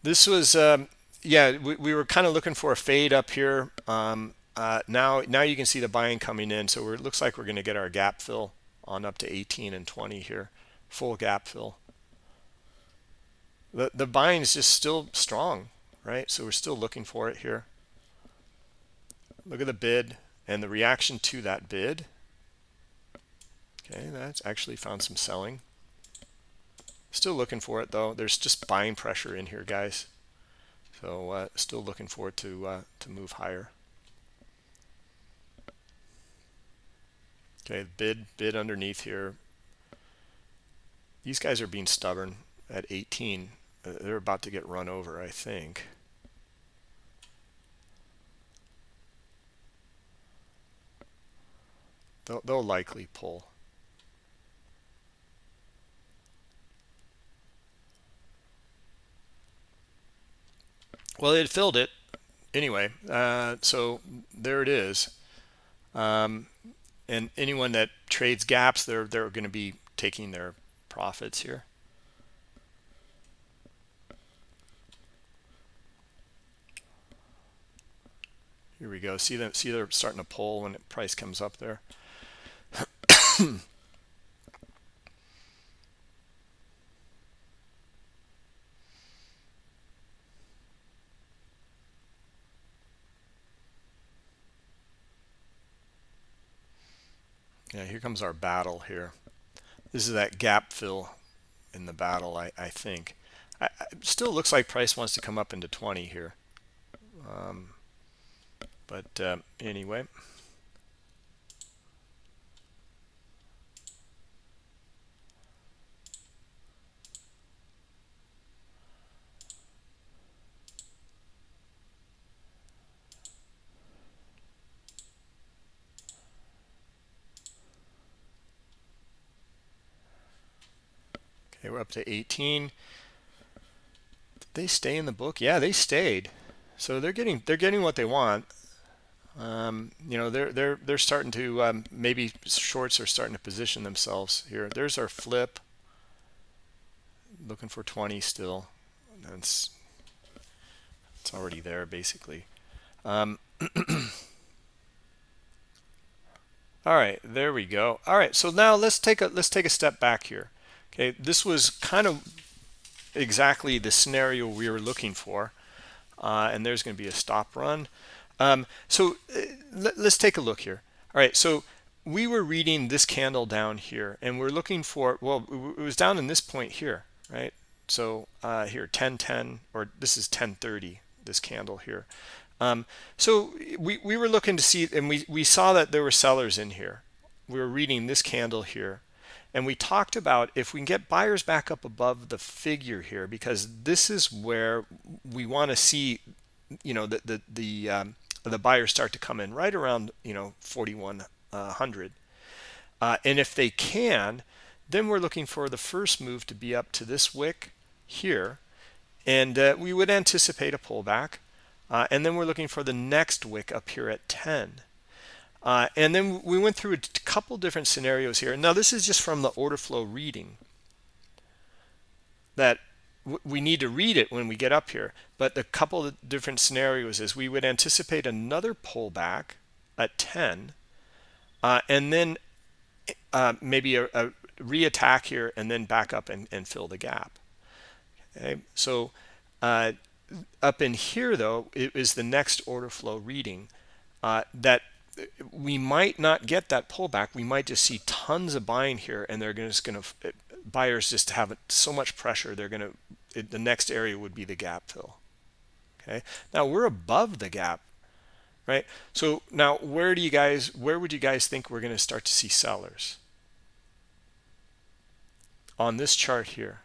This was, um, yeah, we, we were kind of looking for a fade up here. Um, uh, now, now you can see the buying coming in. So it looks like we're going to get our gap fill on up to 18 and 20 here, full gap fill. The, the buying is just still strong, right? So we're still looking for it here. Look at the bid and the reaction to that bid. Okay, that's actually found some selling. Still looking for it though. There's just buying pressure in here, guys. So uh, still looking for it to uh, to move higher. Okay, bid bid underneath here. These guys are being stubborn at 18. They're about to get run over, I think. They'll, they'll likely pull. Well, it filled it anyway. Uh, so there it is. Um, and anyone that trades gaps, they're they're going to be taking their profits here. Here we go. See them. See they're starting to pull when price comes up there. Yeah, here comes our battle here. This is that gap fill in the battle, I, I think. I, I, still looks like price wants to come up into 20 here. Um, but uh, anyway. Okay, we're up to 18. Did they stay in the book? Yeah, they stayed. So they're getting they're getting what they want. Um, you know, they're they're they're starting to um, maybe shorts are starting to position themselves here. There's our flip. Looking for 20 still. That's it's already there basically. Um, All right, there we go. All right, so now let's take a let's take a step back here. Okay, this was kind of exactly the scenario we were looking for. Uh, and there's going to be a stop run. Um, so uh, let, us take a look here. All right, so we were reading this candle down here, and we're looking for, well, it was down in this point here, right? So uh, here, 1010, or this is 1030, this candle here. Um, so we, we were looking to see, and we, we saw that there were sellers in here. We were reading this candle here. And we talked about if we can get buyers back up above the figure here, because this is where we want to see, you know, the the the, um, the buyers start to come in right around, you know, 4100. Uh, and if they can, then we're looking for the first move to be up to this wick here. And uh, we would anticipate a pullback. Uh, and then we're looking for the next wick up here at 10. Uh, and then we went through a couple different scenarios here. Now, this is just from the order flow reading that we need to read it when we get up here. But the couple of different scenarios is we would anticipate another pullback at 10 uh, and then uh, maybe a, a re-attack here and then back up and, and fill the gap. Okay, so uh, up in here though it is the next order flow reading uh, that we might not get that pullback we might just see tons of buying here and they're just going to buyers just have so much pressure they're going to the next area would be the gap fill okay? Now we're above the gap right? So now where do you guys where would you guys think we're going to start to see sellers? On this chart here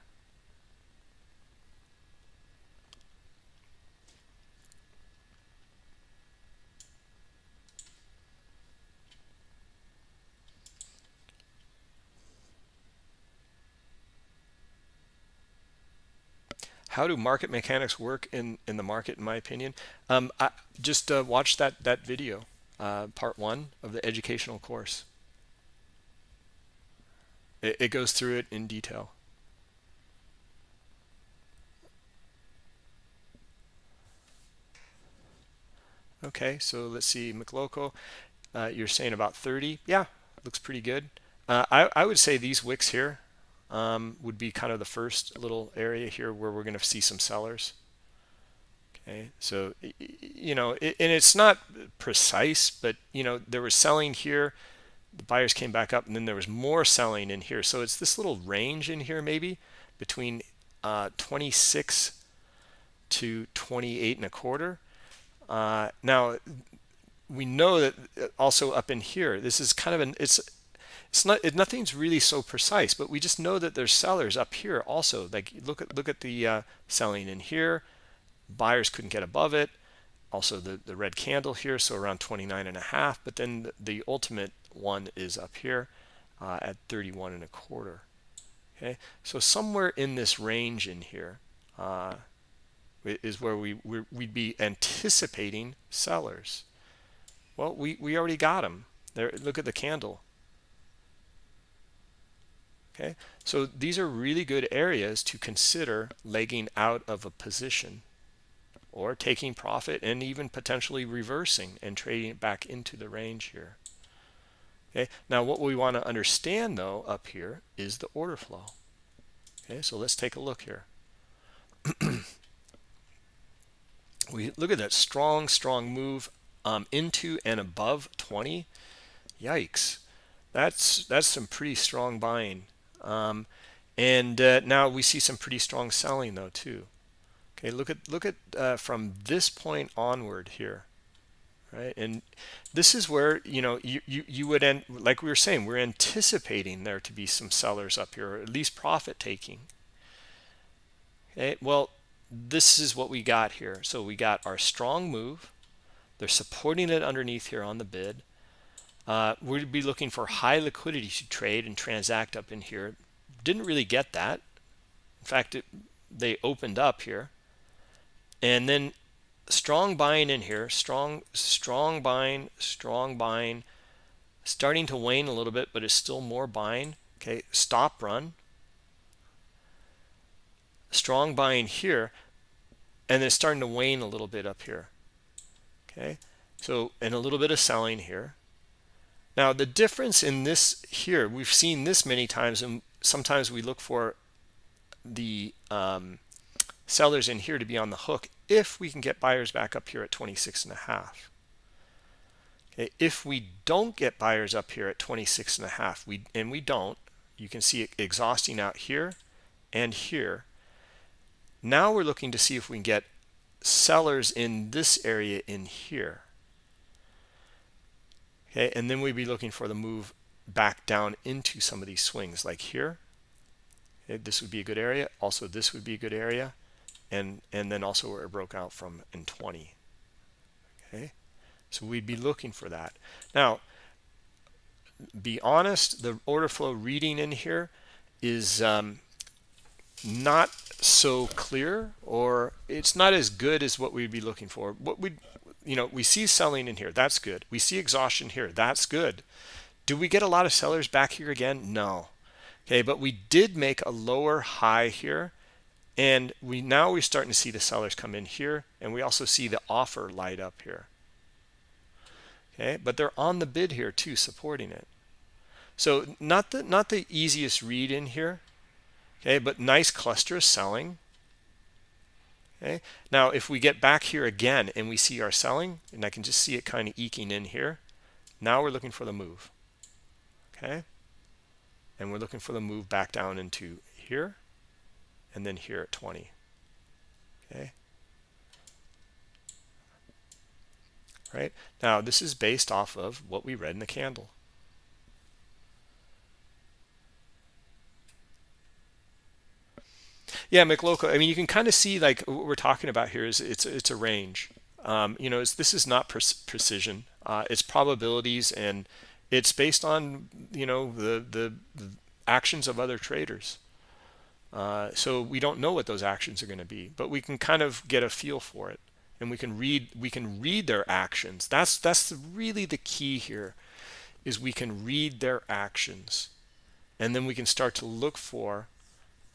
how do market mechanics work in in the market in my opinion? Um, I just uh, watch that that video uh, part one of the educational course. It, it goes through it in detail. Okay so let's see McLoco uh, you're saying about 30 yeah looks pretty good. Uh, I, I would say these wicks here um, would be kind of the first little area here where we're going to see some sellers. Okay, so, you know, and it's not precise, but, you know, there was selling here. The buyers came back up and then there was more selling in here. So it's this little range in here maybe between uh, 26 to 28 and a quarter. Uh, now, we know that also up in here, this is kind of an, it's it's not it, nothing's really so precise but we just know that there's sellers up here also. Like look at look at the uh, selling in here. Buyers couldn't get above it. Also the the red candle here so around 29 and a half but then the, the ultimate one is up here uh, at 31 and a quarter. Okay? So somewhere in this range in here uh, is where we we'd be anticipating sellers. Well we we already got them there look at the candle okay? So these are really good areas to consider legging out of a position or taking profit and even potentially reversing and trading it back into the range here okay? Now what we want to understand though up here is the order flow okay? So let's take a look here. We look at that strong strong move um, into and above 20 yikes. That's that's some pretty strong buying um, and uh, now we see some pretty strong selling though too. Okay, look at look at uh, from this point onward here, right? And this is where you know you you you would end like we were saying we're anticipating there to be some sellers up here, or at least profit taking. Okay, well this is what we got here. So we got our strong move. They're supporting it underneath here on the bid. Uh, we'd be looking for high liquidity to trade and transact up in here. Didn't really get that. In fact, it, they opened up here. And then strong buying in here, strong, strong buying, strong buying, starting to wane a little bit, but it's still more buying. Okay, stop run. Strong buying here, and then starting to wane a little bit up here. Okay, so and a little bit of selling here Now, the difference in this here, we've seen this many times, and sometimes we look for the um, sellers in here to be on the hook if we can get buyers back up here at 26 and a half. Okay, if we don't get buyers up here at 26 and a half, we and we don't, you can see it exhausting out here and here. Now we're looking to see if we can get sellers in this area in here. Okay, and then we'd be looking for the move back down into some of these swings like here. Okay, this would be a good area. Also, this would be a good area. And, and then also where it broke out from in 20. Okay, so we'd be looking for that. Now, be honest, the order flow reading in here is um, not so clear or it's not as good as what we'd be looking for. What we you know, we see selling in here. That's good. We see exhaustion here. That's good. Do we get a lot of sellers back here again? No. Okay, but we did make a lower high here. And we now we're starting to see the sellers come in here. And we also see the offer light up here. Okay, but they're on the bid here too, supporting it. So not the not the easiest read in here. Okay, but nice cluster of selling. Okay. Now, if we get back here again and we see our selling, and I can just see it kind of eking in here, now we're looking for the move. Okay. And we're looking for the move back down into here and then here at 20. Okay. Right. Now, this is based off of what we read in the candle. Yeah, McLoco. I mean, you can kind of see like what we're talking about here is it's it's a range. Um, you know, this is not pre precision. Uh, it's probabilities and it's based on you know the the, the actions of other traders. Uh, so we don't know what those actions are going to be, but we can kind of get a feel for it, and we can read we can read their actions. That's that's really the key here, is we can read their actions, and then we can start to look for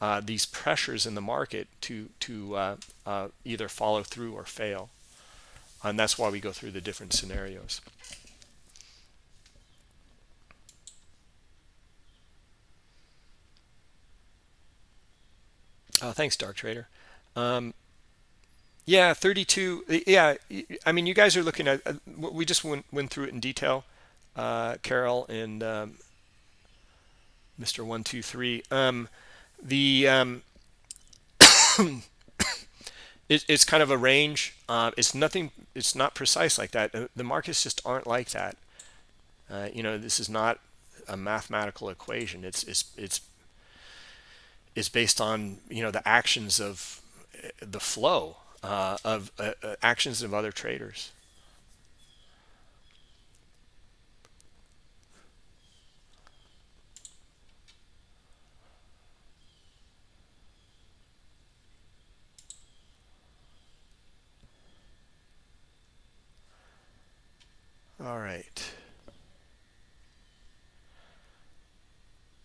uh, these pressures in the market to to uh, uh, either follow through or fail. And that's why we go through the different scenarios. Uh, thanks dark trader. Um, yeah 32 yeah I mean you guys are looking at uh, we just went, went through it in detail uh, Carol and um, Mr. 123 um, the um, it, it's kind of a range. Uh, it's nothing. It's not precise like that. Uh, the markets just aren't like that. Uh, you know, this is not a mathematical equation. It's it's it's it's based on you know the actions of uh, the flow uh, of uh, actions of other traders. All right.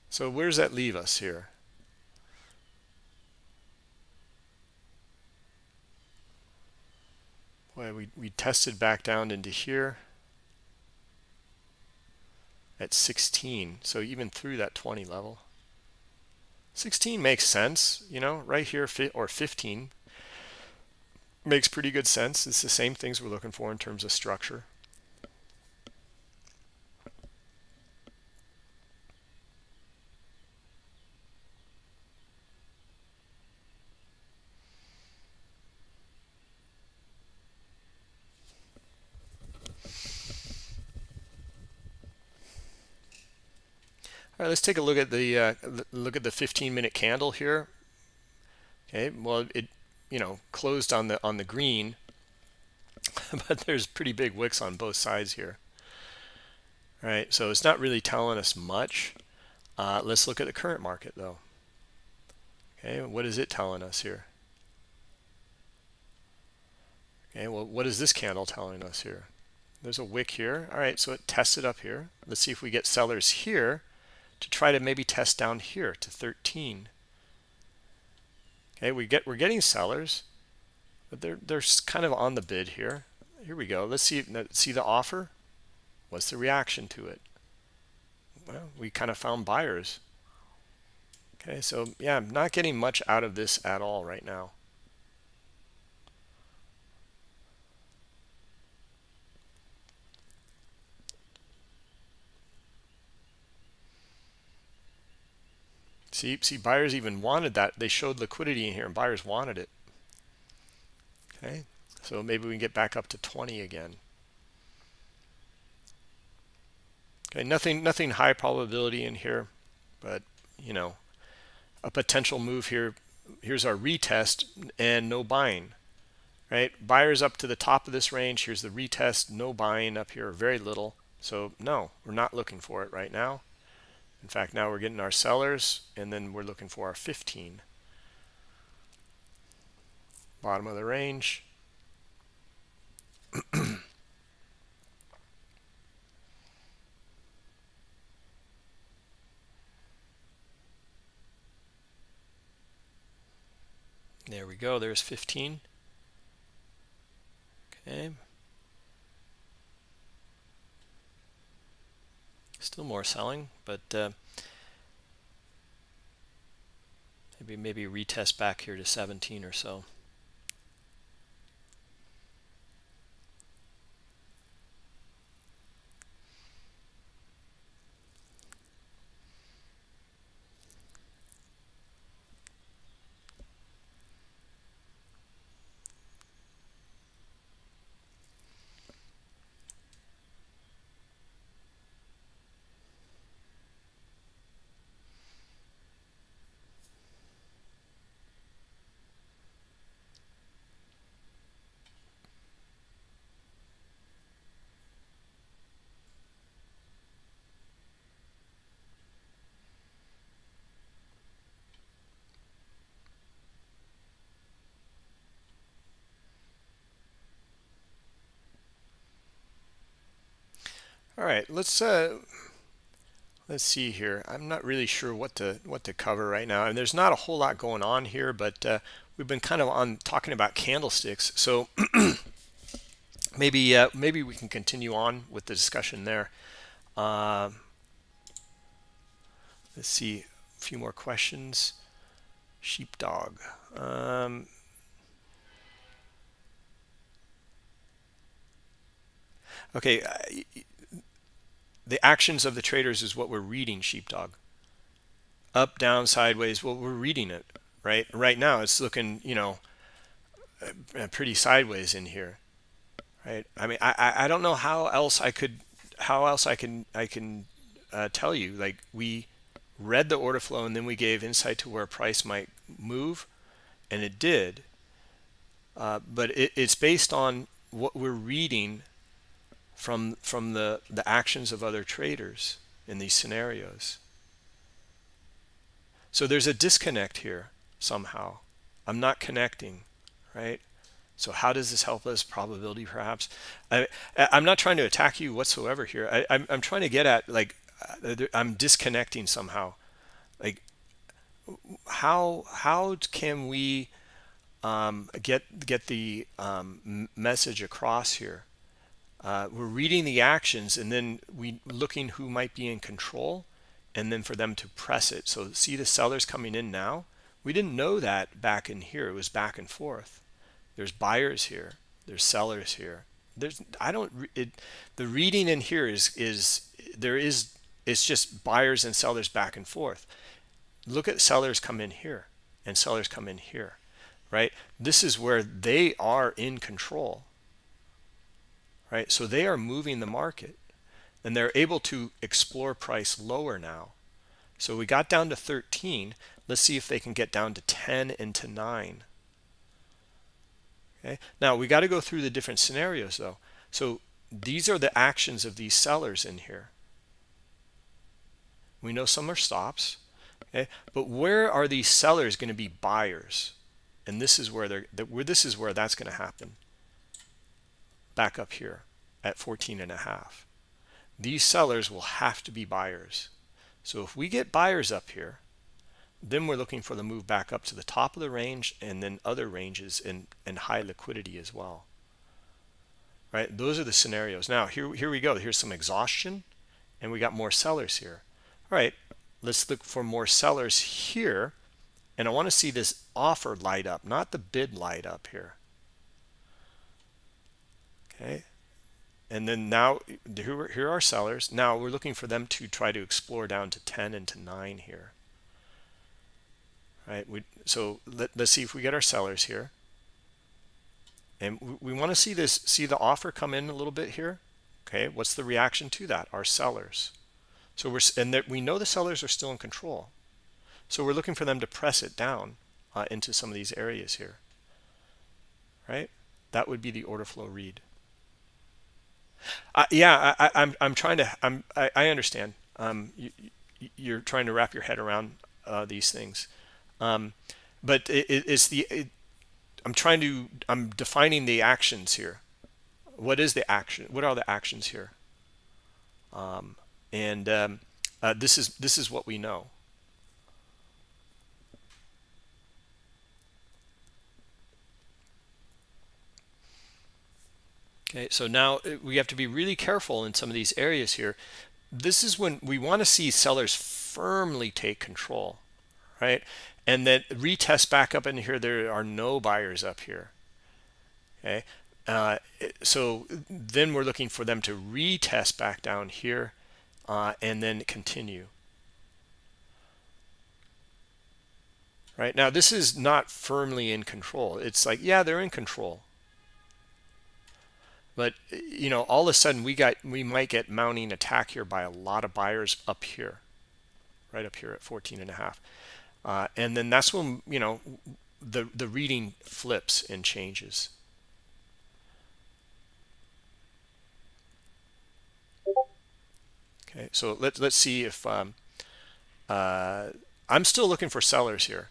So where does that leave us here? Boy, we, we tested back down into here at 16. So even through that 20 level. 16 makes sense, you know, right here, or 15 makes pretty good sense. It's the same things we're looking for in terms of structure. All right, let's take a look at the uh, look at the 15 minute candle here. Okay, well it you know closed on the on the green, but there's pretty big wicks on both sides here. All right, so it's not really telling us much. Uh, let's look at the current market though. Okay, what is it telling us here? Okay, well, what is this candle telling us here? There's a wick here. All right, so it tested up here. Let's see if we get sellers here to try to maybe test down here to 13 okay we get we're getting sellers but they're they're kind of on the bid here. Here we go. Let's see see the offer? What's the reaction to it? Well, we kind of found buyers. Okay, so yeah, I'm not getting much out of this at all right now. See, see, buyers even wanted that. They showed liquidity in here, and buyers wanted it. Okay, so maybe we can get back up to 20 again. Okay, nothing, nothing high probability in here, but you know, a potential move here. Here's our retest and no buying, right? Buyers up to the top of this range. Here's the retest, no buying up here, very little. So no, we're not looking for it right now. In fact, now we're getting our sellers, and then we're looking for our 15. Bottom of the range. There we go. There's 15. Okay. Still more selling, but uh, maybe maybe retest back here to 17 or so. All right, let's uh, let's see here. I'm not really sure what to what to cover right now, and there's not a whole lot going on here, but uh, we've been kind of on talking about candlesticks, so maybe uh, maybe we can continue on with the discussion there. Uh, let's see a few more questions. Sheepdog. Um, okay the actions of the traders is what we're reading sheepdog. Up down sideways well we're reading it right? Right now it's looking you know uh, pretty sideways in here right? I mean i i don't know how else i could how else i can i can uh, tell you like we read the order flow and then we gave insight to where price might move and it did. Uh, but it, it's based on what we're reading from from the the actions of other traders in these scenarios. So there's a disconnect here somehow. I'm not connecting right? So how does this help us? Probability perhaps. I i'm not trying to attack you whatsoever here. I i'm, I'm trying to get at like uh, i'm disconnecting somehow. Like how how can we um, get get the um, message across here uh, we're reading the actions and then we looking who might be in control and then for them to press it. So see the sellers coming in now? We didn't know that back in here. It was back and forth. There's buyers here. There's sellers here. There's i don't it the reading in here is is there is it's just buyers and sellers back and forth. Look at sellers come in here and sellers come in here right? This is where they are in control right? So they are moving the market and they're able to explore price lower now. So we got down to 13. Let's see if they can get down to 10 and to 9. Okay. Now we got to go through the different scenarios though. So these are the actions of these sellers in here. We know some are stops. Okay. But where are these sellers going to be buyers? And this is where they're where this is where that's going to happen back up here at 14 and a half. These sellers will have to be buyers. So if we get buyers up here, then we're looking for the move back up to the top of the range and then other ranges and, and high liquidity as well. Right? Those are the scenarios. Now, here, here we go. Here's some exhaustion, and we got more sellers here. all right let's look for more sellers here and I want to see this offer light up not the bid light up here okay. And then now here, are sellers. Now we're looking for them to try to explore down to 10 and to 9 here. Right we, so let, let's see if we get our sellers here. And we, we want to see this see the offer come in a little bit here. Okay what's the reaction to that? Our sellers. So we're and that we know the sellers are still in control. So we're looking for them to press it down uh, into some of these areas here. Right? That would be the order flow read uh, yeah I, am I'm, I'm trying to i'm i, I understand. Um, you, you're trying to wrap your head around uh, these things. Um, but it, it's the it, i'm trying to i'm defining the actions here. What is the action what are the actions here? Um, and um, uh, this is this is what we know okay so now uh, we have to be really careful in some of these areas here this is when we want to see sellers firmly take control right and then retest back up in here there are no buyers up here okay uh, so then we're looking for them to retest back down here uh, and then continue. Right now, this is not firmly in control. It's like, yeah, they're in control. But, you know, all of a sudden we got, we might get mounting attack here by a lot of buyers up here, right up here at 14 and a half. Uh, and then that's when, you know, the, the reading flips and changes. Okay, so let's let's see if um, uh, I'm still looking for sellers here.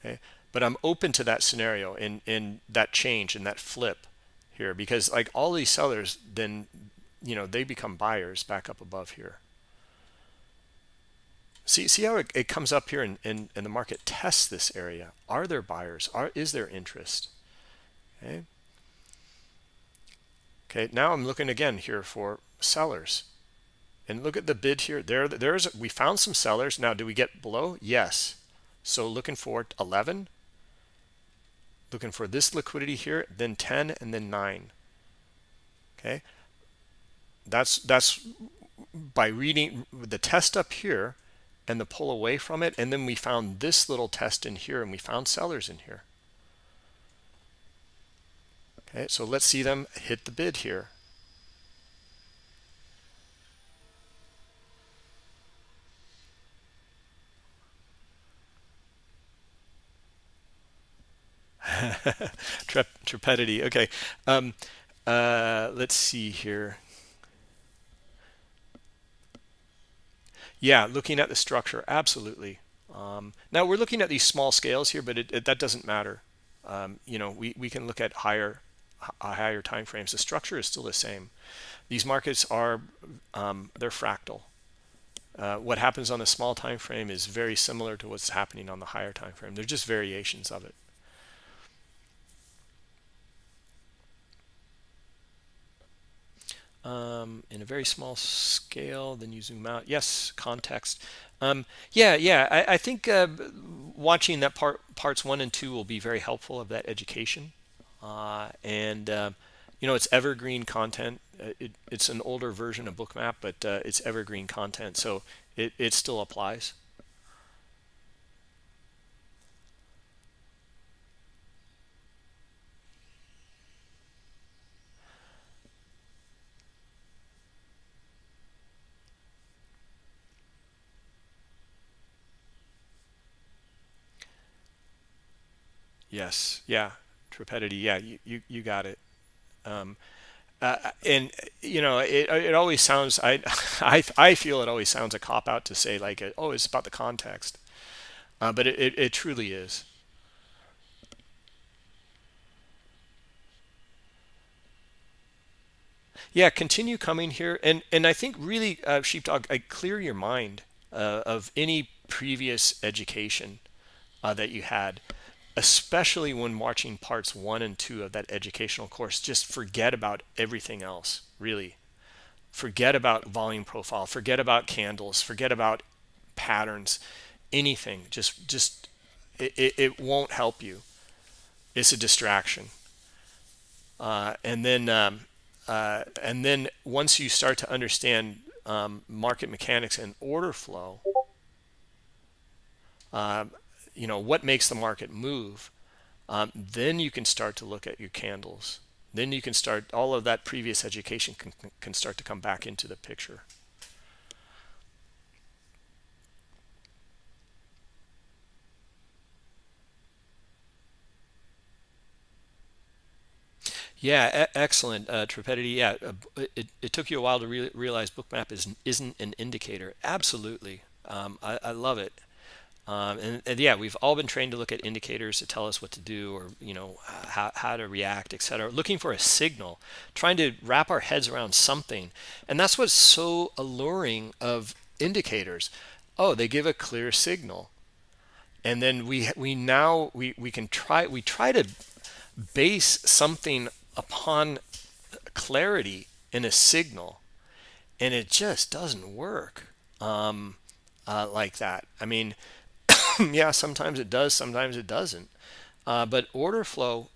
Okay, but I'm open to that scenario in in that change and that flip here because like all these sellers then you know they become buyers back up above here. See see how it, it comes up here and, and and the market tests this area. Are there buyers? Are is there interest? Okay. Okay, now I'm looking again here for sellers and look at the bid here there there's we found some sellers now do we get below yes so looking for 11 looking for this liquidity here then 10 and then 9 okay? That's that's by reading the test up here and the pull away from it and then we found this little test in here and we found sellers in here. Okay? So let's see them hit the bid here Trepidity. Okay. Um, uh, let's see here. Yeah, looking at the structure, absolutely. Um, now we're looking at these small scales here, but it, it, that doesn't matter. Um, you know, we, we can look at higher higher time frames. The structure is still the same. These markets are um, they're fractal. Uh, what happens on the small time frame is very similar to what's happening on the higher time frame. They're just variations of it. Um, in a very small scale then you zoom out. Yes context. Um, yeah yeah I, I think uh, watching that part parts one and two will be very helpful of that education. Uh, and uh, you know it's evergreen content. Uh, it, it's an older version of bookmap but uh, it's evergreen content so it, it still applies Yes. Yeah. Trepidity. Yeah. You, you, you got it. Um, uh, and you know, it, it always sounds, I, I, I feel it always sounds a cop out to say like, oh, it's about the context. Uh, but it, it, it truly is. yeah continue coming here and and i think really uh, sheepdog I clear your mind uh, of any previous education uh, that you had especially when watching parts one and two of that educational course just forget about everything else really. Forget about volume profile forget about candles forget about patterns anything. Just just it, it, won't help you. It's a distraction. Uh, and then um, uh, and then once you start to understand um, market mechanics and order flow um, you know what makes the market move um, then you can start to look at your candles then you can start all of that previous education can, can start to come back into the picture Yeah, excellent, uh, Trepidity. Yeah, uh, it, it took you a while to re realize Bookmap is, isn't an indicator. Absolutely. Um, I, I, love it. Um, and, and, yeah, we've all been trained to look at indicators to tell us what to do or, you know, how, how to react, etc. Looking for a signal, trying to wrap our heads around something. And that's what's so alluring of indicators. Oh, they give a clear signal. And then we we now we, we can try we try to base something upon clarity in a signal and it just doesn't work um, uh, like that i mean yeah sometimes it does sometimes it doesn't. Uh, but order flow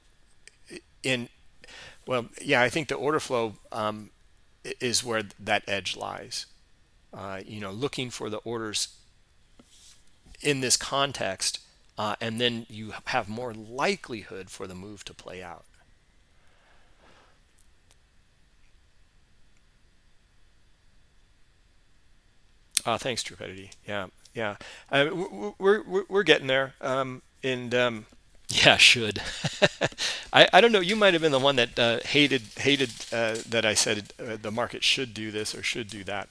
in well yeah i think the order flow um, is where that edge lies. Uh, you know looking for the orders in this context uh, and then you have more likelihood for the move to play out. Oh, thanks, Trepidity. Yeah, yeah. Uh, we're, we're, we're getting there. Um, and um, yeah, should. I, I don't know. You might have been the one that uh, hated hated uh, that I said uh, the market should do this or should do that.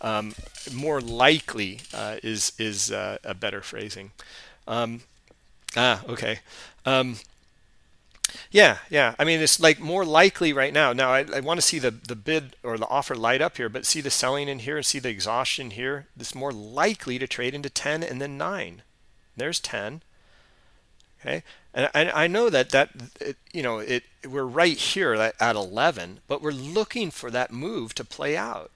Um, more likely uh, is is uh, a better phrasing. Um, ah, okay. Yeah, yeah. I mean, it's like more likely right now. Now, I, I want to see the, the bid or the offer light up here, but see the selling in here and see the exhaustion here. It's more likely to trade into 10 and then 9. There's 10. Okay. And I, I know that, that it, you know, it we're right here at, at 11, but we're looking for that move to play out.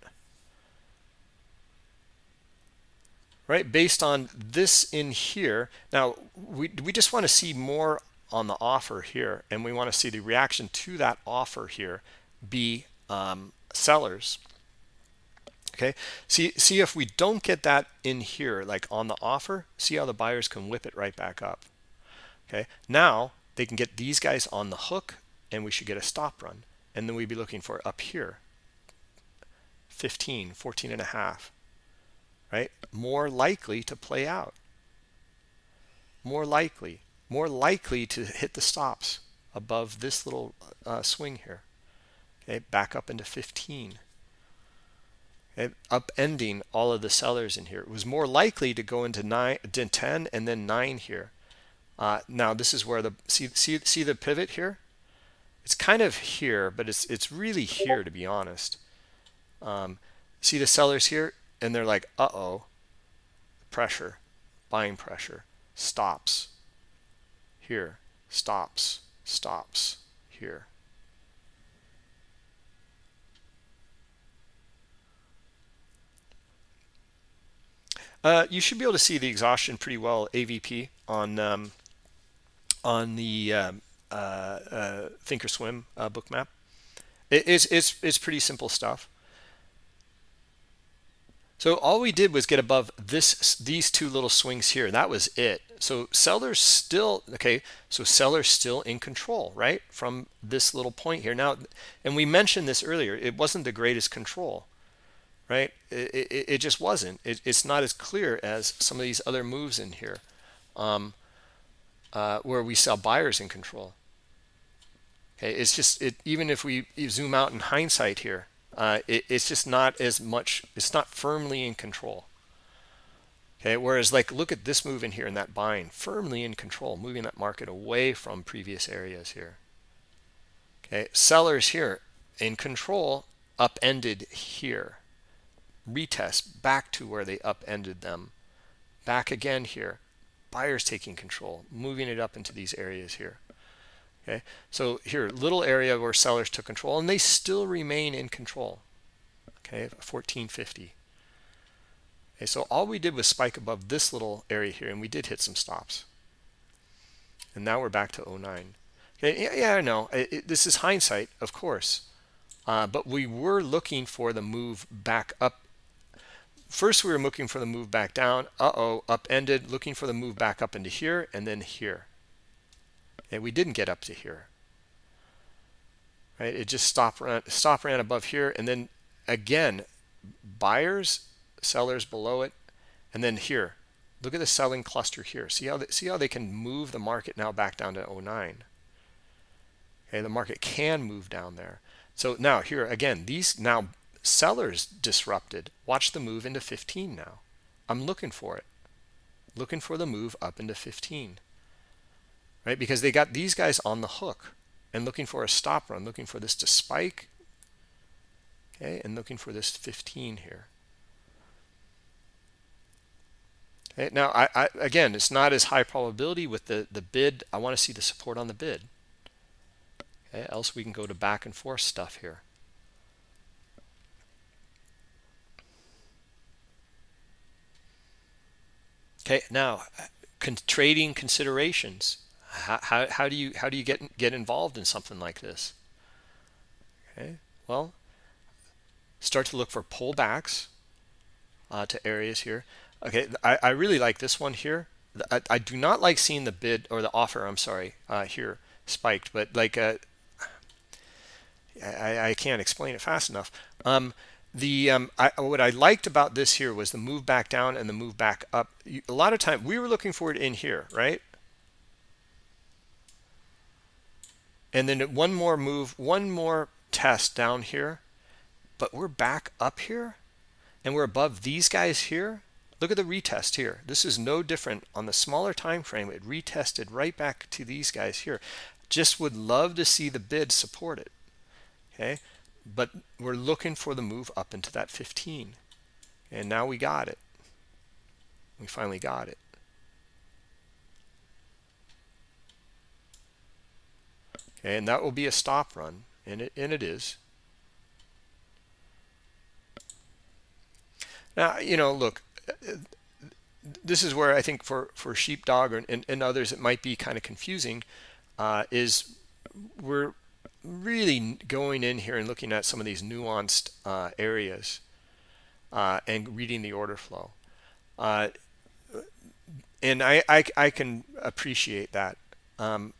Right, based on this in here. Now, we, we just want to see more on the offer here and we want to see the reaction to that offer here be um, sellers. Okay? See see if we don't get that in here like on the offer see how the buyers can whip it right back up. Okay? Now they can get these guys on the hook and we should get a stop run and then we'd be looking for up here. 15 14 and a half. Right? More likely to play out. More likely more likely to hit the stops above this little uh, swing here. Okay, back up into 15. Okay, upending all of the sellers in here. It was more likely to go into nine, to 10 and then 9 here. Uh, now this is where the see see see the pivot here. It's kind of here, but it's it's really here to be honest. Um, see the sellers here, and they're like, uh oh, pressure, buying pressure, stops here, stops, stops, here. Uh, you should be able to see the exhaustion pretty well, AVP, on um, on the um, uh, uh, Thinkorswim uh, Bookmap. It, it's, it's, it's pretty simple stuff. So all we did was get above this these two little swings here. That was it. So sellers still, okay, so sellers still in control, right? From this little point here. Now, and we mentioned this earlier, it wasn't the greatest control, right? It, it, it just wasn't. It, it's not as clear as some of these other moves in here um, uh, where we saw buyers in control. Okay, it's just, it, even if we zoom out in hindsight here, uh, it, it's just not as much it's not firmly in control okay whereas like look at this move in here in that buying firmly in control moving that market away from previous areas here. Okay sellers here in control upended here. Retest back to where they upended them. Back again here. Buyers taking control moving it up into these areas here. Okay so here little area where sellers took control and they still remain in control. Okay 1450 okay so all we did was spike above this little area here and we did hit some stops. And now we're back to 09 okay yeah, yeah i know. It, it, this is hindsight of course. Uh, but we were looking for the move back up. First we were looking for the move back down. Uh-oh upended. Looking for the move back up into here and then here. And we didn't get up to here. Right? It just stop ran stop ran above here and then again buyers sellers below it. And then here look at the selling cluster here. See how they, see how they can move the market now back down to 09 okay the market can move down there. So now here again these now sellers disrupted. Watch the move into 15 now. I'm looking for it. Looking for the move up into 15 right? Because they got these guys on the hook and looking for a stop run looking for this to spike. Okay and looking for this 15 here okay now I, I again it's not as high probability with the the bid i want to see the support on the bid okay else we can go to back and forth stuff here Okay, now con trading considerations. How, how, how do you how do you get get involved in something like this? Okay, well, start to look for pullbacks uh, to areas here. Okay, I, I really like this one here. I, I do not like seeing the bid or the offer. I'm sorry uh, here spiked, but like uh, I, I can't explain it fast enough. Um, the um, I, what I liked about this here was the move back down and the move back up. A lot of time we were looking for it in here, right? And then one more move, one more test down here, but we're back up here and we're above these guys here. Look at the retest here. This is no different on the smaller time frame. It retested right back to these guys here. Just would love to see the bid support it. Okay but we're looking for the move up into that 15 and now we got it we finally got it okay, and that will be a stop run and it and it is now you know look this is where I think for for sheepdog and, and others it might be kind of confusing uh, is we're really going in here and looking at some of these nuanced uh, areas uh, and reading the order flow. Uh, and I, I, I, can appreciate that. Um,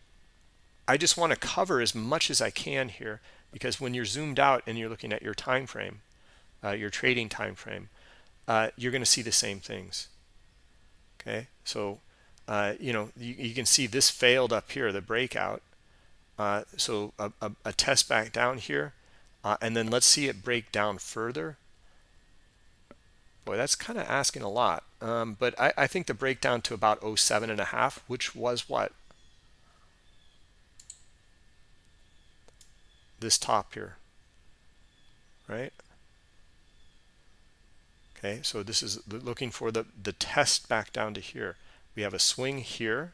I just want to cover as much as I can here because when you're zoomed out and you're looking at your time frame, uh, your trading time frame, uh, you're going to see the same things. Okay, so uh, you know you, you can see this failed up here, the breakout uh, so a, a, a, test back down here, uh, and then let's see it break down further. Boy, that's kind of asking a lot. Um, but I, I think the breakdown to about 07 and a half, which was what? This top here, right? Okay, so this is looking for the, the test back down to here. We have a swing here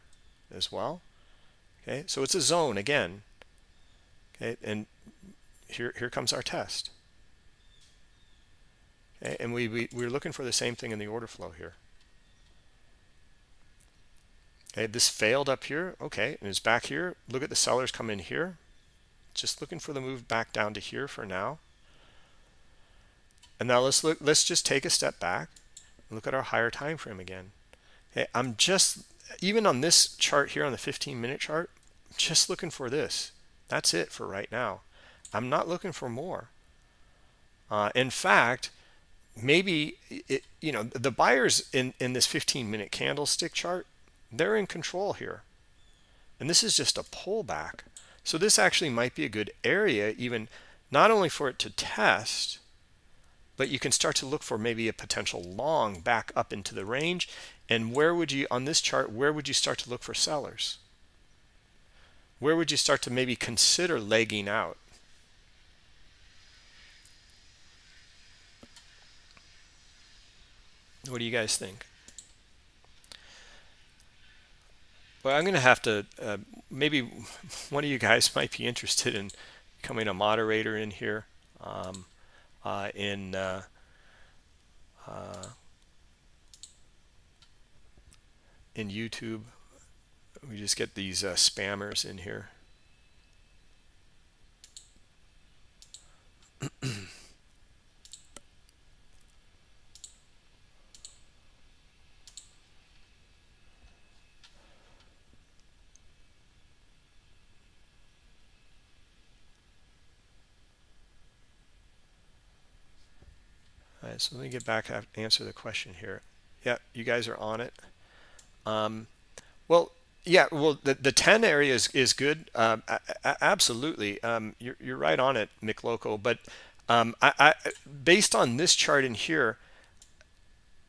as well okay? So it's a zone again okay? And here here comes our test. Okay? And we, we we're looking for the same thing in the order flow here. Okay this failed up here okay and it's back here. Look at the sellers come in here. Just looking for the move back down to here for now and now let's look let's just take a step back and look at our higher time frame again okay i'm just even on this chart here on the 15 minute chart just looking for this. That's it for right now. I'm not looking for more. Uh, in fact, maybe it, you know the buyers in in this 15 minute candlestick chart, they're in control here, and this is just a pullback. So this actually might be a good area, even not only for it to test, but you can start to look for maybe a potential long back up into the range. And where would you on this chart? Where would you start to look for sellers? where would you start to maybe consider legging out? What do you guys think? Well, I'm going to have to, uh, maybe one of you guys might be interested in becoming a moderator in here. Um, in uh, uh, in YouTube. We just get these uh, spammers in here. right, so let me get back and answer the question here. Yeah, you guys are on it. Um, well, yeah, well, the, the 10 area is, is good. Um, absolutely. Um, you're, you're right on it, McLoco. But um, I, I, based on this chart in here,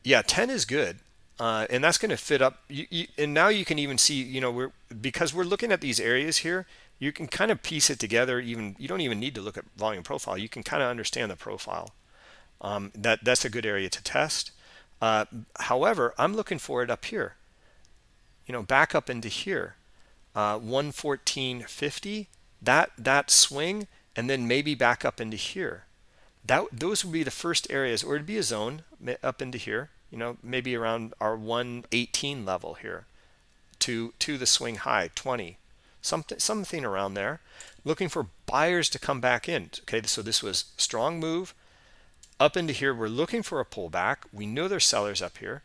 yeah, 10 is good. Uh, and that's going to fit up. You, you, and now you can even see, you know, we're because we're looking at these areas here, you can kind of piece it together. Even you don't even need to look at volume profile. You can kind of understand the profile. Um, that that's a good area to test. Uh, however, I'm looking for it up here. You know, back up into here, uh, 114.50. That that swing, and then maybe back up into here. That those would be the first areas, or it'd be a zone up into here. You know, maybe around our 118 level here, to to the swing high 20, something something around there. Looking for buyers to come back in. Okay, so this was strong move up into here we're looking for a pullback. We know there's sellers up here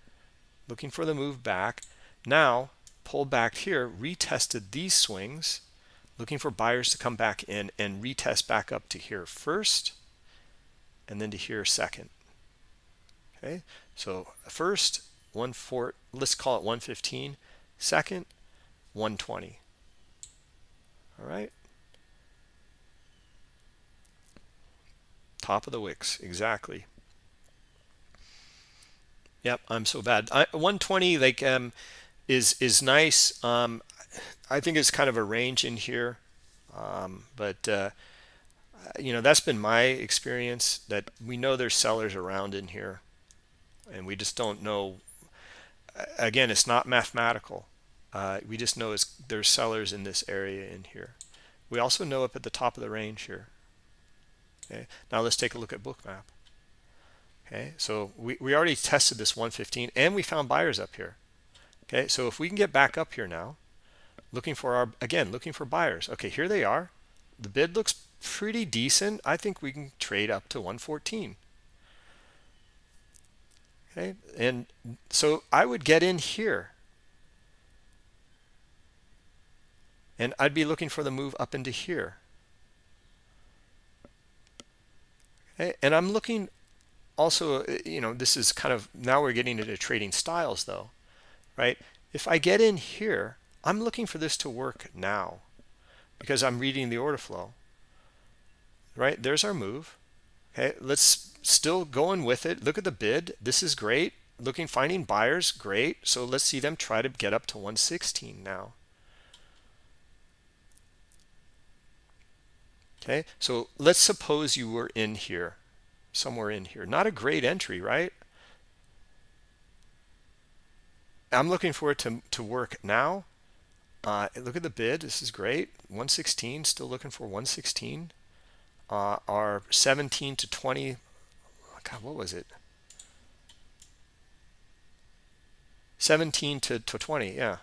looking for the move back. Now pull back here retested these swings looking for buyers to come back in and retest back up to here first and then to here second. Okay so first one four let's call it 115 second 120 all right Top of the wicks, exactly. Yep, I'm so bad. I, 120 like um, is is nice. Um, I think it's kind of a range in here, um, but uh, you know that's been my experience. That we know there's sellers around in here, and we just don't know. Again, it's not mathematical. Uh, we just know there's sellers in this area in here. We also know up at the top of the range here. Okay, now let's take a look at bookmap. Okay, so we, we already tested this 115 and we found buyers up here. Okay, so if we can get back up here now, looking for our, again, looking for buyers. Okay, here they are. The bid looks pretty decent. I think we can trade up to 114. Okay, and so I would get in here. And I'd be looking for the move up into here. And I'm looking also, uh, you know, this is kind of, now we're getting into trading styles though, right? If I get in here, I'm looking for this to work now because I'm reading the order flow, right? There's our move. Okay, let's still going with it. Look at the bid. This is great. Looking, finding buyers, great. So let's see them try to get up to 116 now. Okay, so let's suppose you were in here, somewhere in here. Not a great entry, right? I'm looking for it to, to work now. Uh, look at the bid. This is great. 116, still looking for 116. Uh, our 17 to 20, God, what was it? 17 to, to 20, yeah,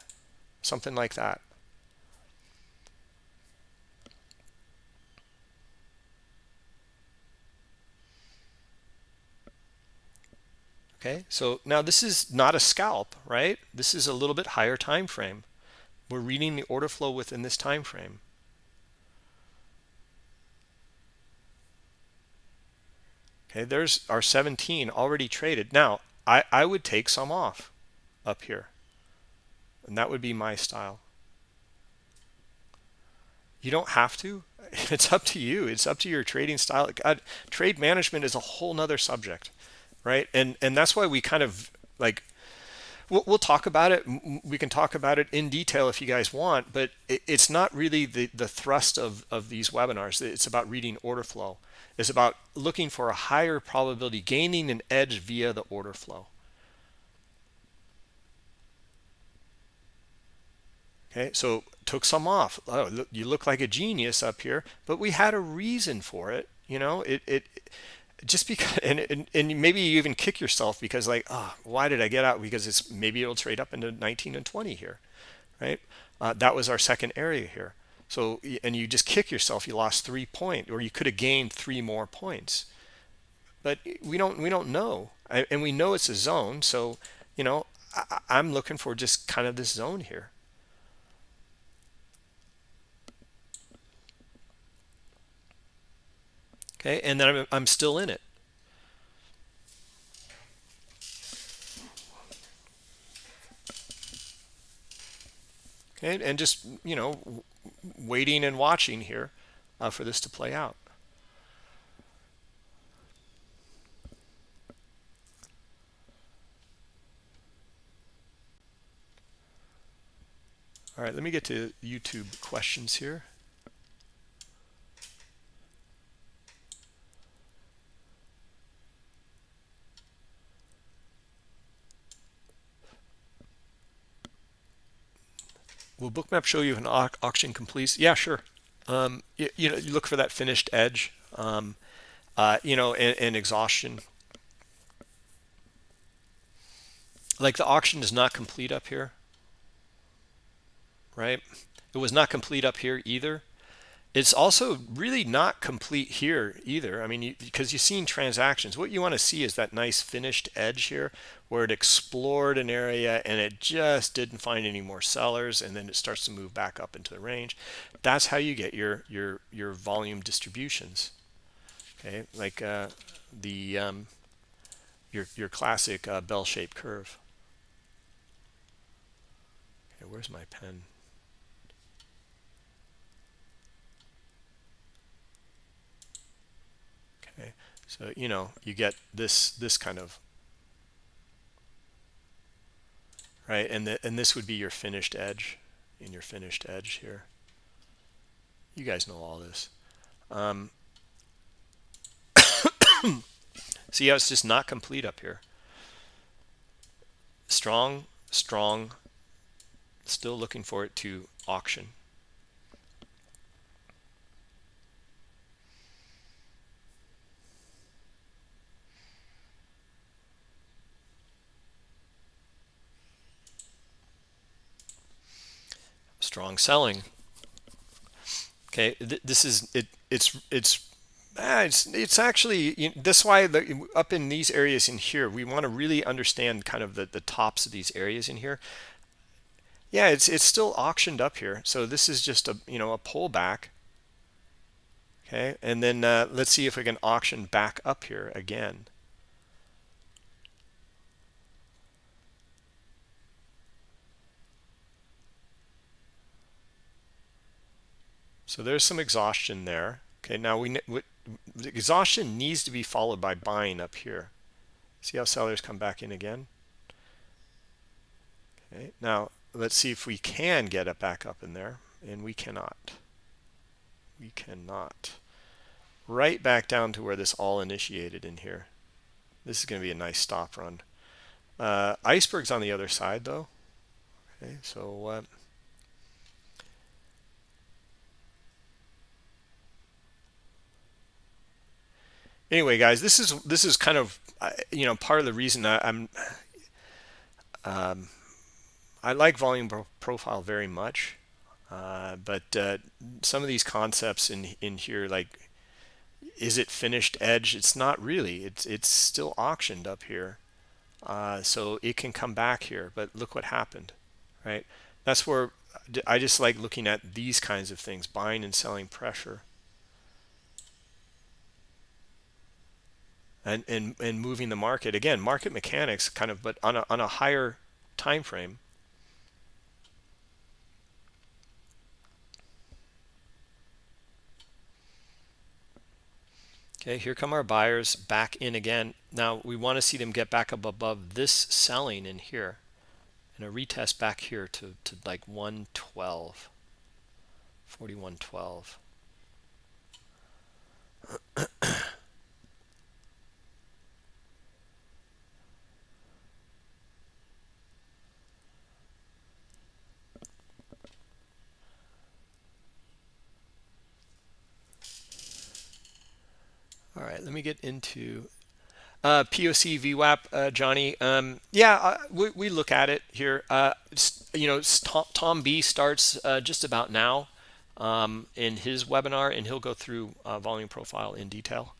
something like that. Okay? So now this is not a scalp right? This is a little bit higher time frame. We're reading the order flow within this time frame. Okay there's our 17 already traded. Now i i would take some off up here and that would be my style. You don't have to. It's up to you. It's up to your trading style. God, trade management is a whole nother subject right? And and that's why we kind of like we'll, we'll talk about it. We can talk about it in detail if you guys want but it, it's not really the the thrust of of these webinars. It's about reading order flow. It's about looking for a higher probability gaining an edge via the order flow. Okay so took some off. Oh you look like a genius up here but we had a reason for it you know? It it just because and, and and maybe you even kick yourself because like oh why did i get out? Because it's maybe it'll trade up into 19 and 20 here right? Uh, that was our second area here. So and you just kick yourself. You lost three point or you could have gained three more points. But we don't we don't know. And we know it's a zone. So you know I, i'm looking for just kind of this zone here okay and then I'm, I'm still in it. Okay and just you know waiting and watching here uh, for this to play out. All right let me get to youtube questions here Will Bookmap show you if an auction completes? Yeah, sure. Um, you, you, know, you look for that finished edge, um, uh, you know, and, and exhaustion. Like the auction is not complete up here, right? It was not complete up here either it's also really not complete here either. I mean, because you, have seen transactions. What you want to see is that nice finished edge here where it explored an area and it just didn't find any more sellers and then it starts to move back up into the range. That's how you get your your your volume distributions. Okay, like uh, the um, your your classic uh, bell-shaped curve. Okay, where's my pen? okay so you know you get this this kind of right? And the, and this would be your finished edge in your finished edge here. You guys know all this. Um, see how it's just not complete up here. Strong strong still looking for it to auction strong selling. Okay this is it it's it's ah, it's it's actually you know, why the, up in these areas in here we want to really understand kind of the the tops of these areas in here. Yeah it's it's still auctioned up here so this is just a you know a pullback. Okay and then uh, let's see if we can auction back up here again So there's some exhaustion there. Okay, now we, we exhaustion needs to be followed by buying up here. See how sellers come back in again? Okay, now let's see if we can get it back up in there, and we cannot. We cannot. Right back down to where this all initiated in here. This is going to be a nice stop run. Uh, iceberg's on the other side though. Okay, so uh, anyway guys this is this is kind of you know part of the reason I, am um, I like volume pro profile very much. Uh, but uh, some of these concepts in in here like is it finished edge? It's not really. It's it's still auctioned up here. Uh, so it can come back here but look what happened right? That's where I just like looking at these kinds of things buying and selling pressure and, and, and moving the market. Again, market mechanics kind of, but on a, on a higher time frame. Okay, here come our buyers back in again. Now we want to see them get back up above this selling in here and a retest back here to, to like 112, 4112. right let me get into uh, POC VWAP, uh, Johnny. Um, yeah, uh, we, we look at it here. Uh, you know, Tom, B starts uh, just about now um, in his webinar, and he'll go through uh, volume profile in detail.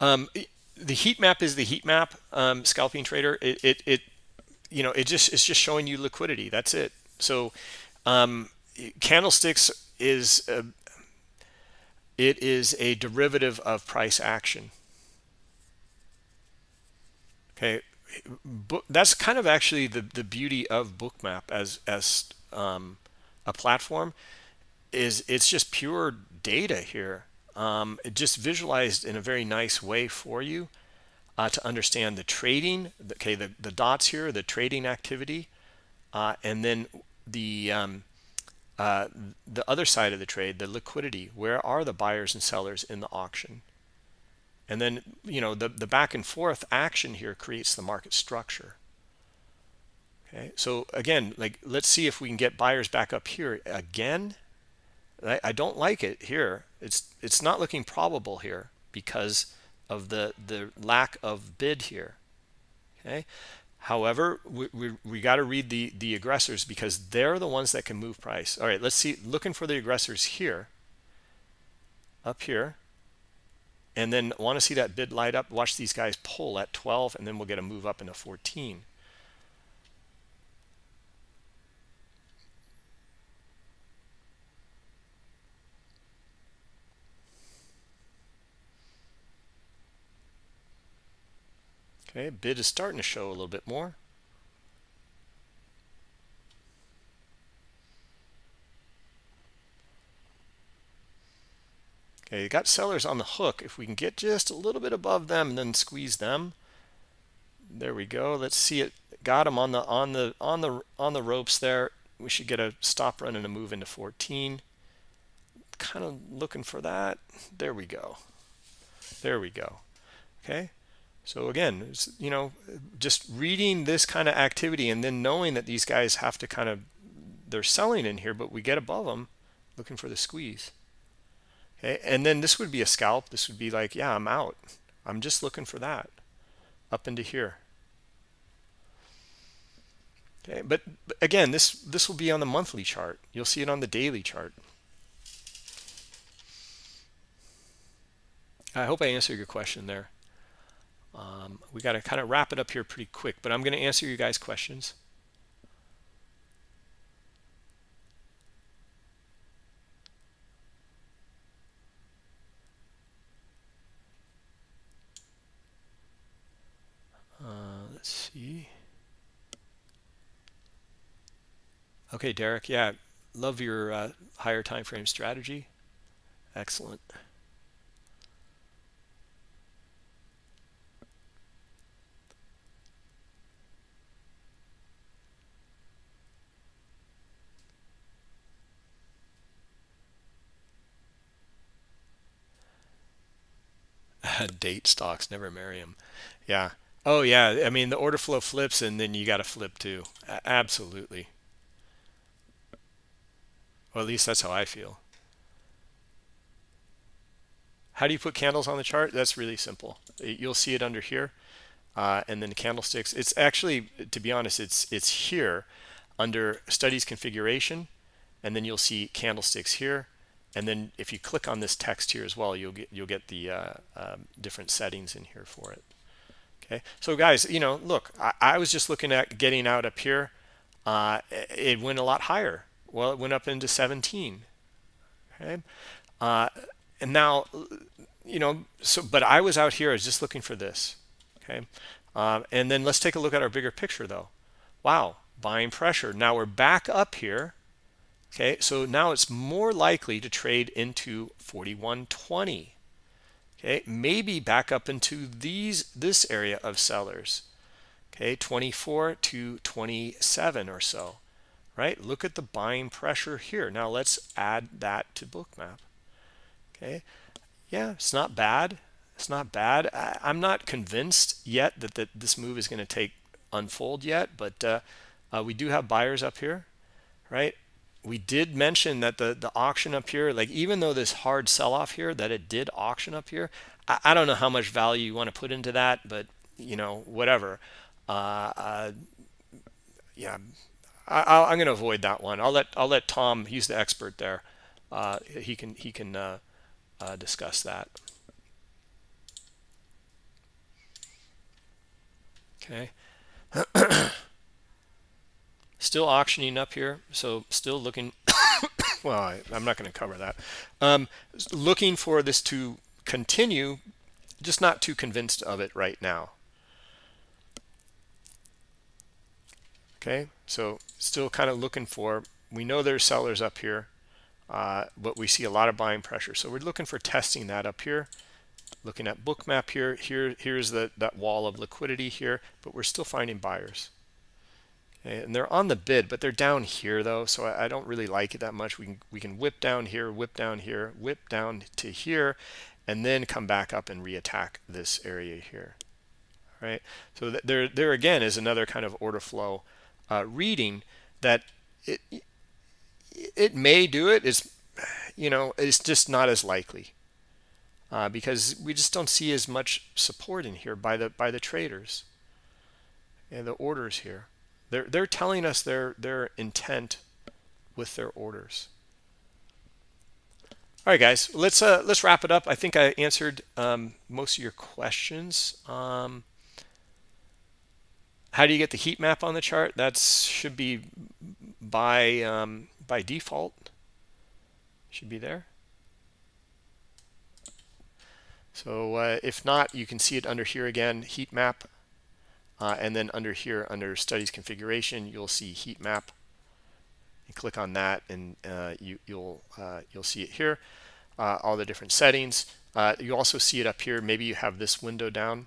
Um, the heat map is the heat map, um, scalping trader. It, it, it, you know, it just it's just showing you liquidity. That's it. So, um, candlesticks is a, it is a derivative of price action. Okay, that's kind of actually the the beauty of Bookmap as as um, a platform is it's just pure data here um, just visualized in a very nice way for you uh, to understand the trading okay the, the dots here the trading activity uh, and then the um, uh, the other side of the trade the liquidity. Where are the buyers and sellers in the auction? And then you know the the back and forth action here creates the market structure. Okay so again like let's see if we can get buyers back up here again I, I don't like it here. It's it's not looking probable here because of the the lack of bid here. Okay? However we, we, we got to read the the aggressors because they're the ones that can move price. All right let's see looking for the aggressors here. Up here. And then want to see that bid light up? Watch these guys pull at 12 and then we'll get a move up into 14 Okay, bid is starting to show a little bit more. Okay, you got sellers on the hook. If we can get just a little bit above them and then squeeze them. There we go. Let's see it. Got them on the on the on the on the ropes there. We should get a stop run and a move into 14. Kind of looking for that. There we go. There we go. Okay. So again, you know, just reading this kind of activity and then knowing that these guys have to kind of, they're selling in here, but we get above them looking for the squeeze. Okay, and then this would be a scalp. This would be like, yeah, I'm out. I'm just looking for that up into here. Okay, but, again, this this will be on the monthly chart. You'll see it on the daily chart. I hope I answered your question there. Um, we got to kind of wrap it up here pretty quick, but I'm going to answer you guys' questions. Uh, let's see. Okay, Derek. Yeah, love your uh, higher time frame strategy. Excellent. date stocks never marry them yeah. Oh yeah i mean the order flow flips and then you got to flip too. Absolutely. Well, at least that's how i feel. How do you put candles on the chart? That's really simple. You'll see it under here uh, and then candlesticks. It's actually to be honest it's it's here under studies configuration and then you'll see candlesticks here and then if you click on this text here as well you'll get you'll get the uh, um, different settings in here for it. Okay? So guys you know look I, I was just looking at getting out up here. Uh, it went a lot higher. Well it went up into 17 okay? Uh, and now you know so but I was out here I was just looking for this. Okay? Um, and then let's take a look at our bigger picture though. Wow buying pressure. Now we're back up here Okay, so now it's more likely to trade into 4120. Okay, maybe back up into these this area of sellers. Okay, 24 to 27 or so. right? Look at the buying pressure here. Now let's add that to bookmap. Okay. Yeah, it's not bad. It's not bad. I, am not convinced yet that, that this move is going to take unfold yet, but uh, uh, we do have buyers up here, right? We did mention that the, the auction up here, like even though this hard sell-off here, that it did auction up here, I, I, don't know how much value you want to put into that, but you know, whatever. Uh, uh yeah, I, am going to avoid that one. I'll let I'll let Tom. He's the expert there. Uh, he can he can uh, uh, discuss that. Okay. still auctioning up here, so still looking. well, I, am not going to cover that. Um, looking for this to continue, just not too convinced of it right now. Okay, so still kind of looking for, we know there's sellers up here, uh, but we see a lot of buying pressure. So we're looking for testing that up here. Looking at bookmap here, here here's the that wall of liquidity here, but we're still finding buyers. Okay, and they're on the bid, but they're down here though, so I, I don't really like it that much. We can we can whip down here, whip down here, whip down to here, and then come back up and reattack this area here. All right, so there there again is another kind of order flow uh, reading that it it may do it is you know it's just not as likely uh, because we just don't see as much support in here by the by the traders and the orders here they're they're telling us their their intent with their orders all right guys let's uh let's wrap it up i think i answered um, most of your questions um, how do you get the heat map on the chart? That should be by um, by default. Should be there. So uh, if not, you can see it under here again, heat map. Uh, and then under here, under studies configuration, you'll see heat map. You click on that, and uh, you, will you'll, uh, you'll see it here. Uh, all the different settings. Uh, you also see it up here. Maybe you have this window down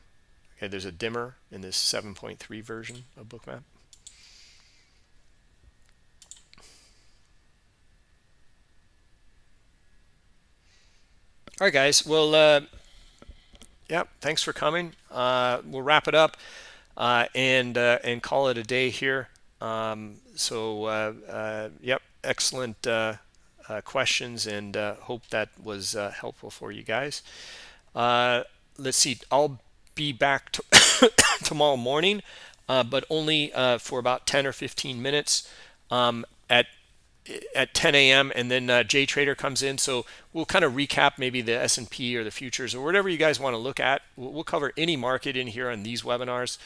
Okay, there's a dimmer in this 7.3 version of Bookmap. All right, guys. Well, uh, yeah, thanks for coming. Uh, we'll wrap it up uh, and uh, and call it a day here. Um, so, uh, uh, yep, excellent uh, questions, and hope that was helpful for you guys. let's see. I'll be back to tomorrow morning, but only for about 10 or 15 minutes um, at at 10 a.m. and then uh, J Trader comes in. So we'll kind of recap maybe the S&P or the futures or whatever you guys want to look at. We'll, we'll cover any market in here on these webinars.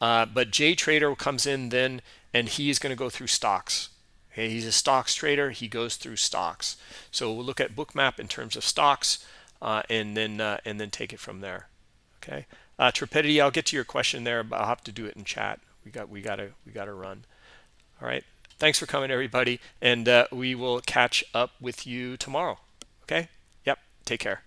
Uh, but J Trader comes in then and he is going to go through stocks. Okay, he's a stocks trader. He goes through stocks. So we'll look at Bookmap in terms of stocks uh, and then uh, and then take it from there. Okay. Uh, Trepidity, I'll get to your question there, but I'll have to do it in chat. We got we gotta we gotta run. All right. Thanks for coming, everybody, and uh, we will catch up with you tomorrow. Okay? Yep. Take care.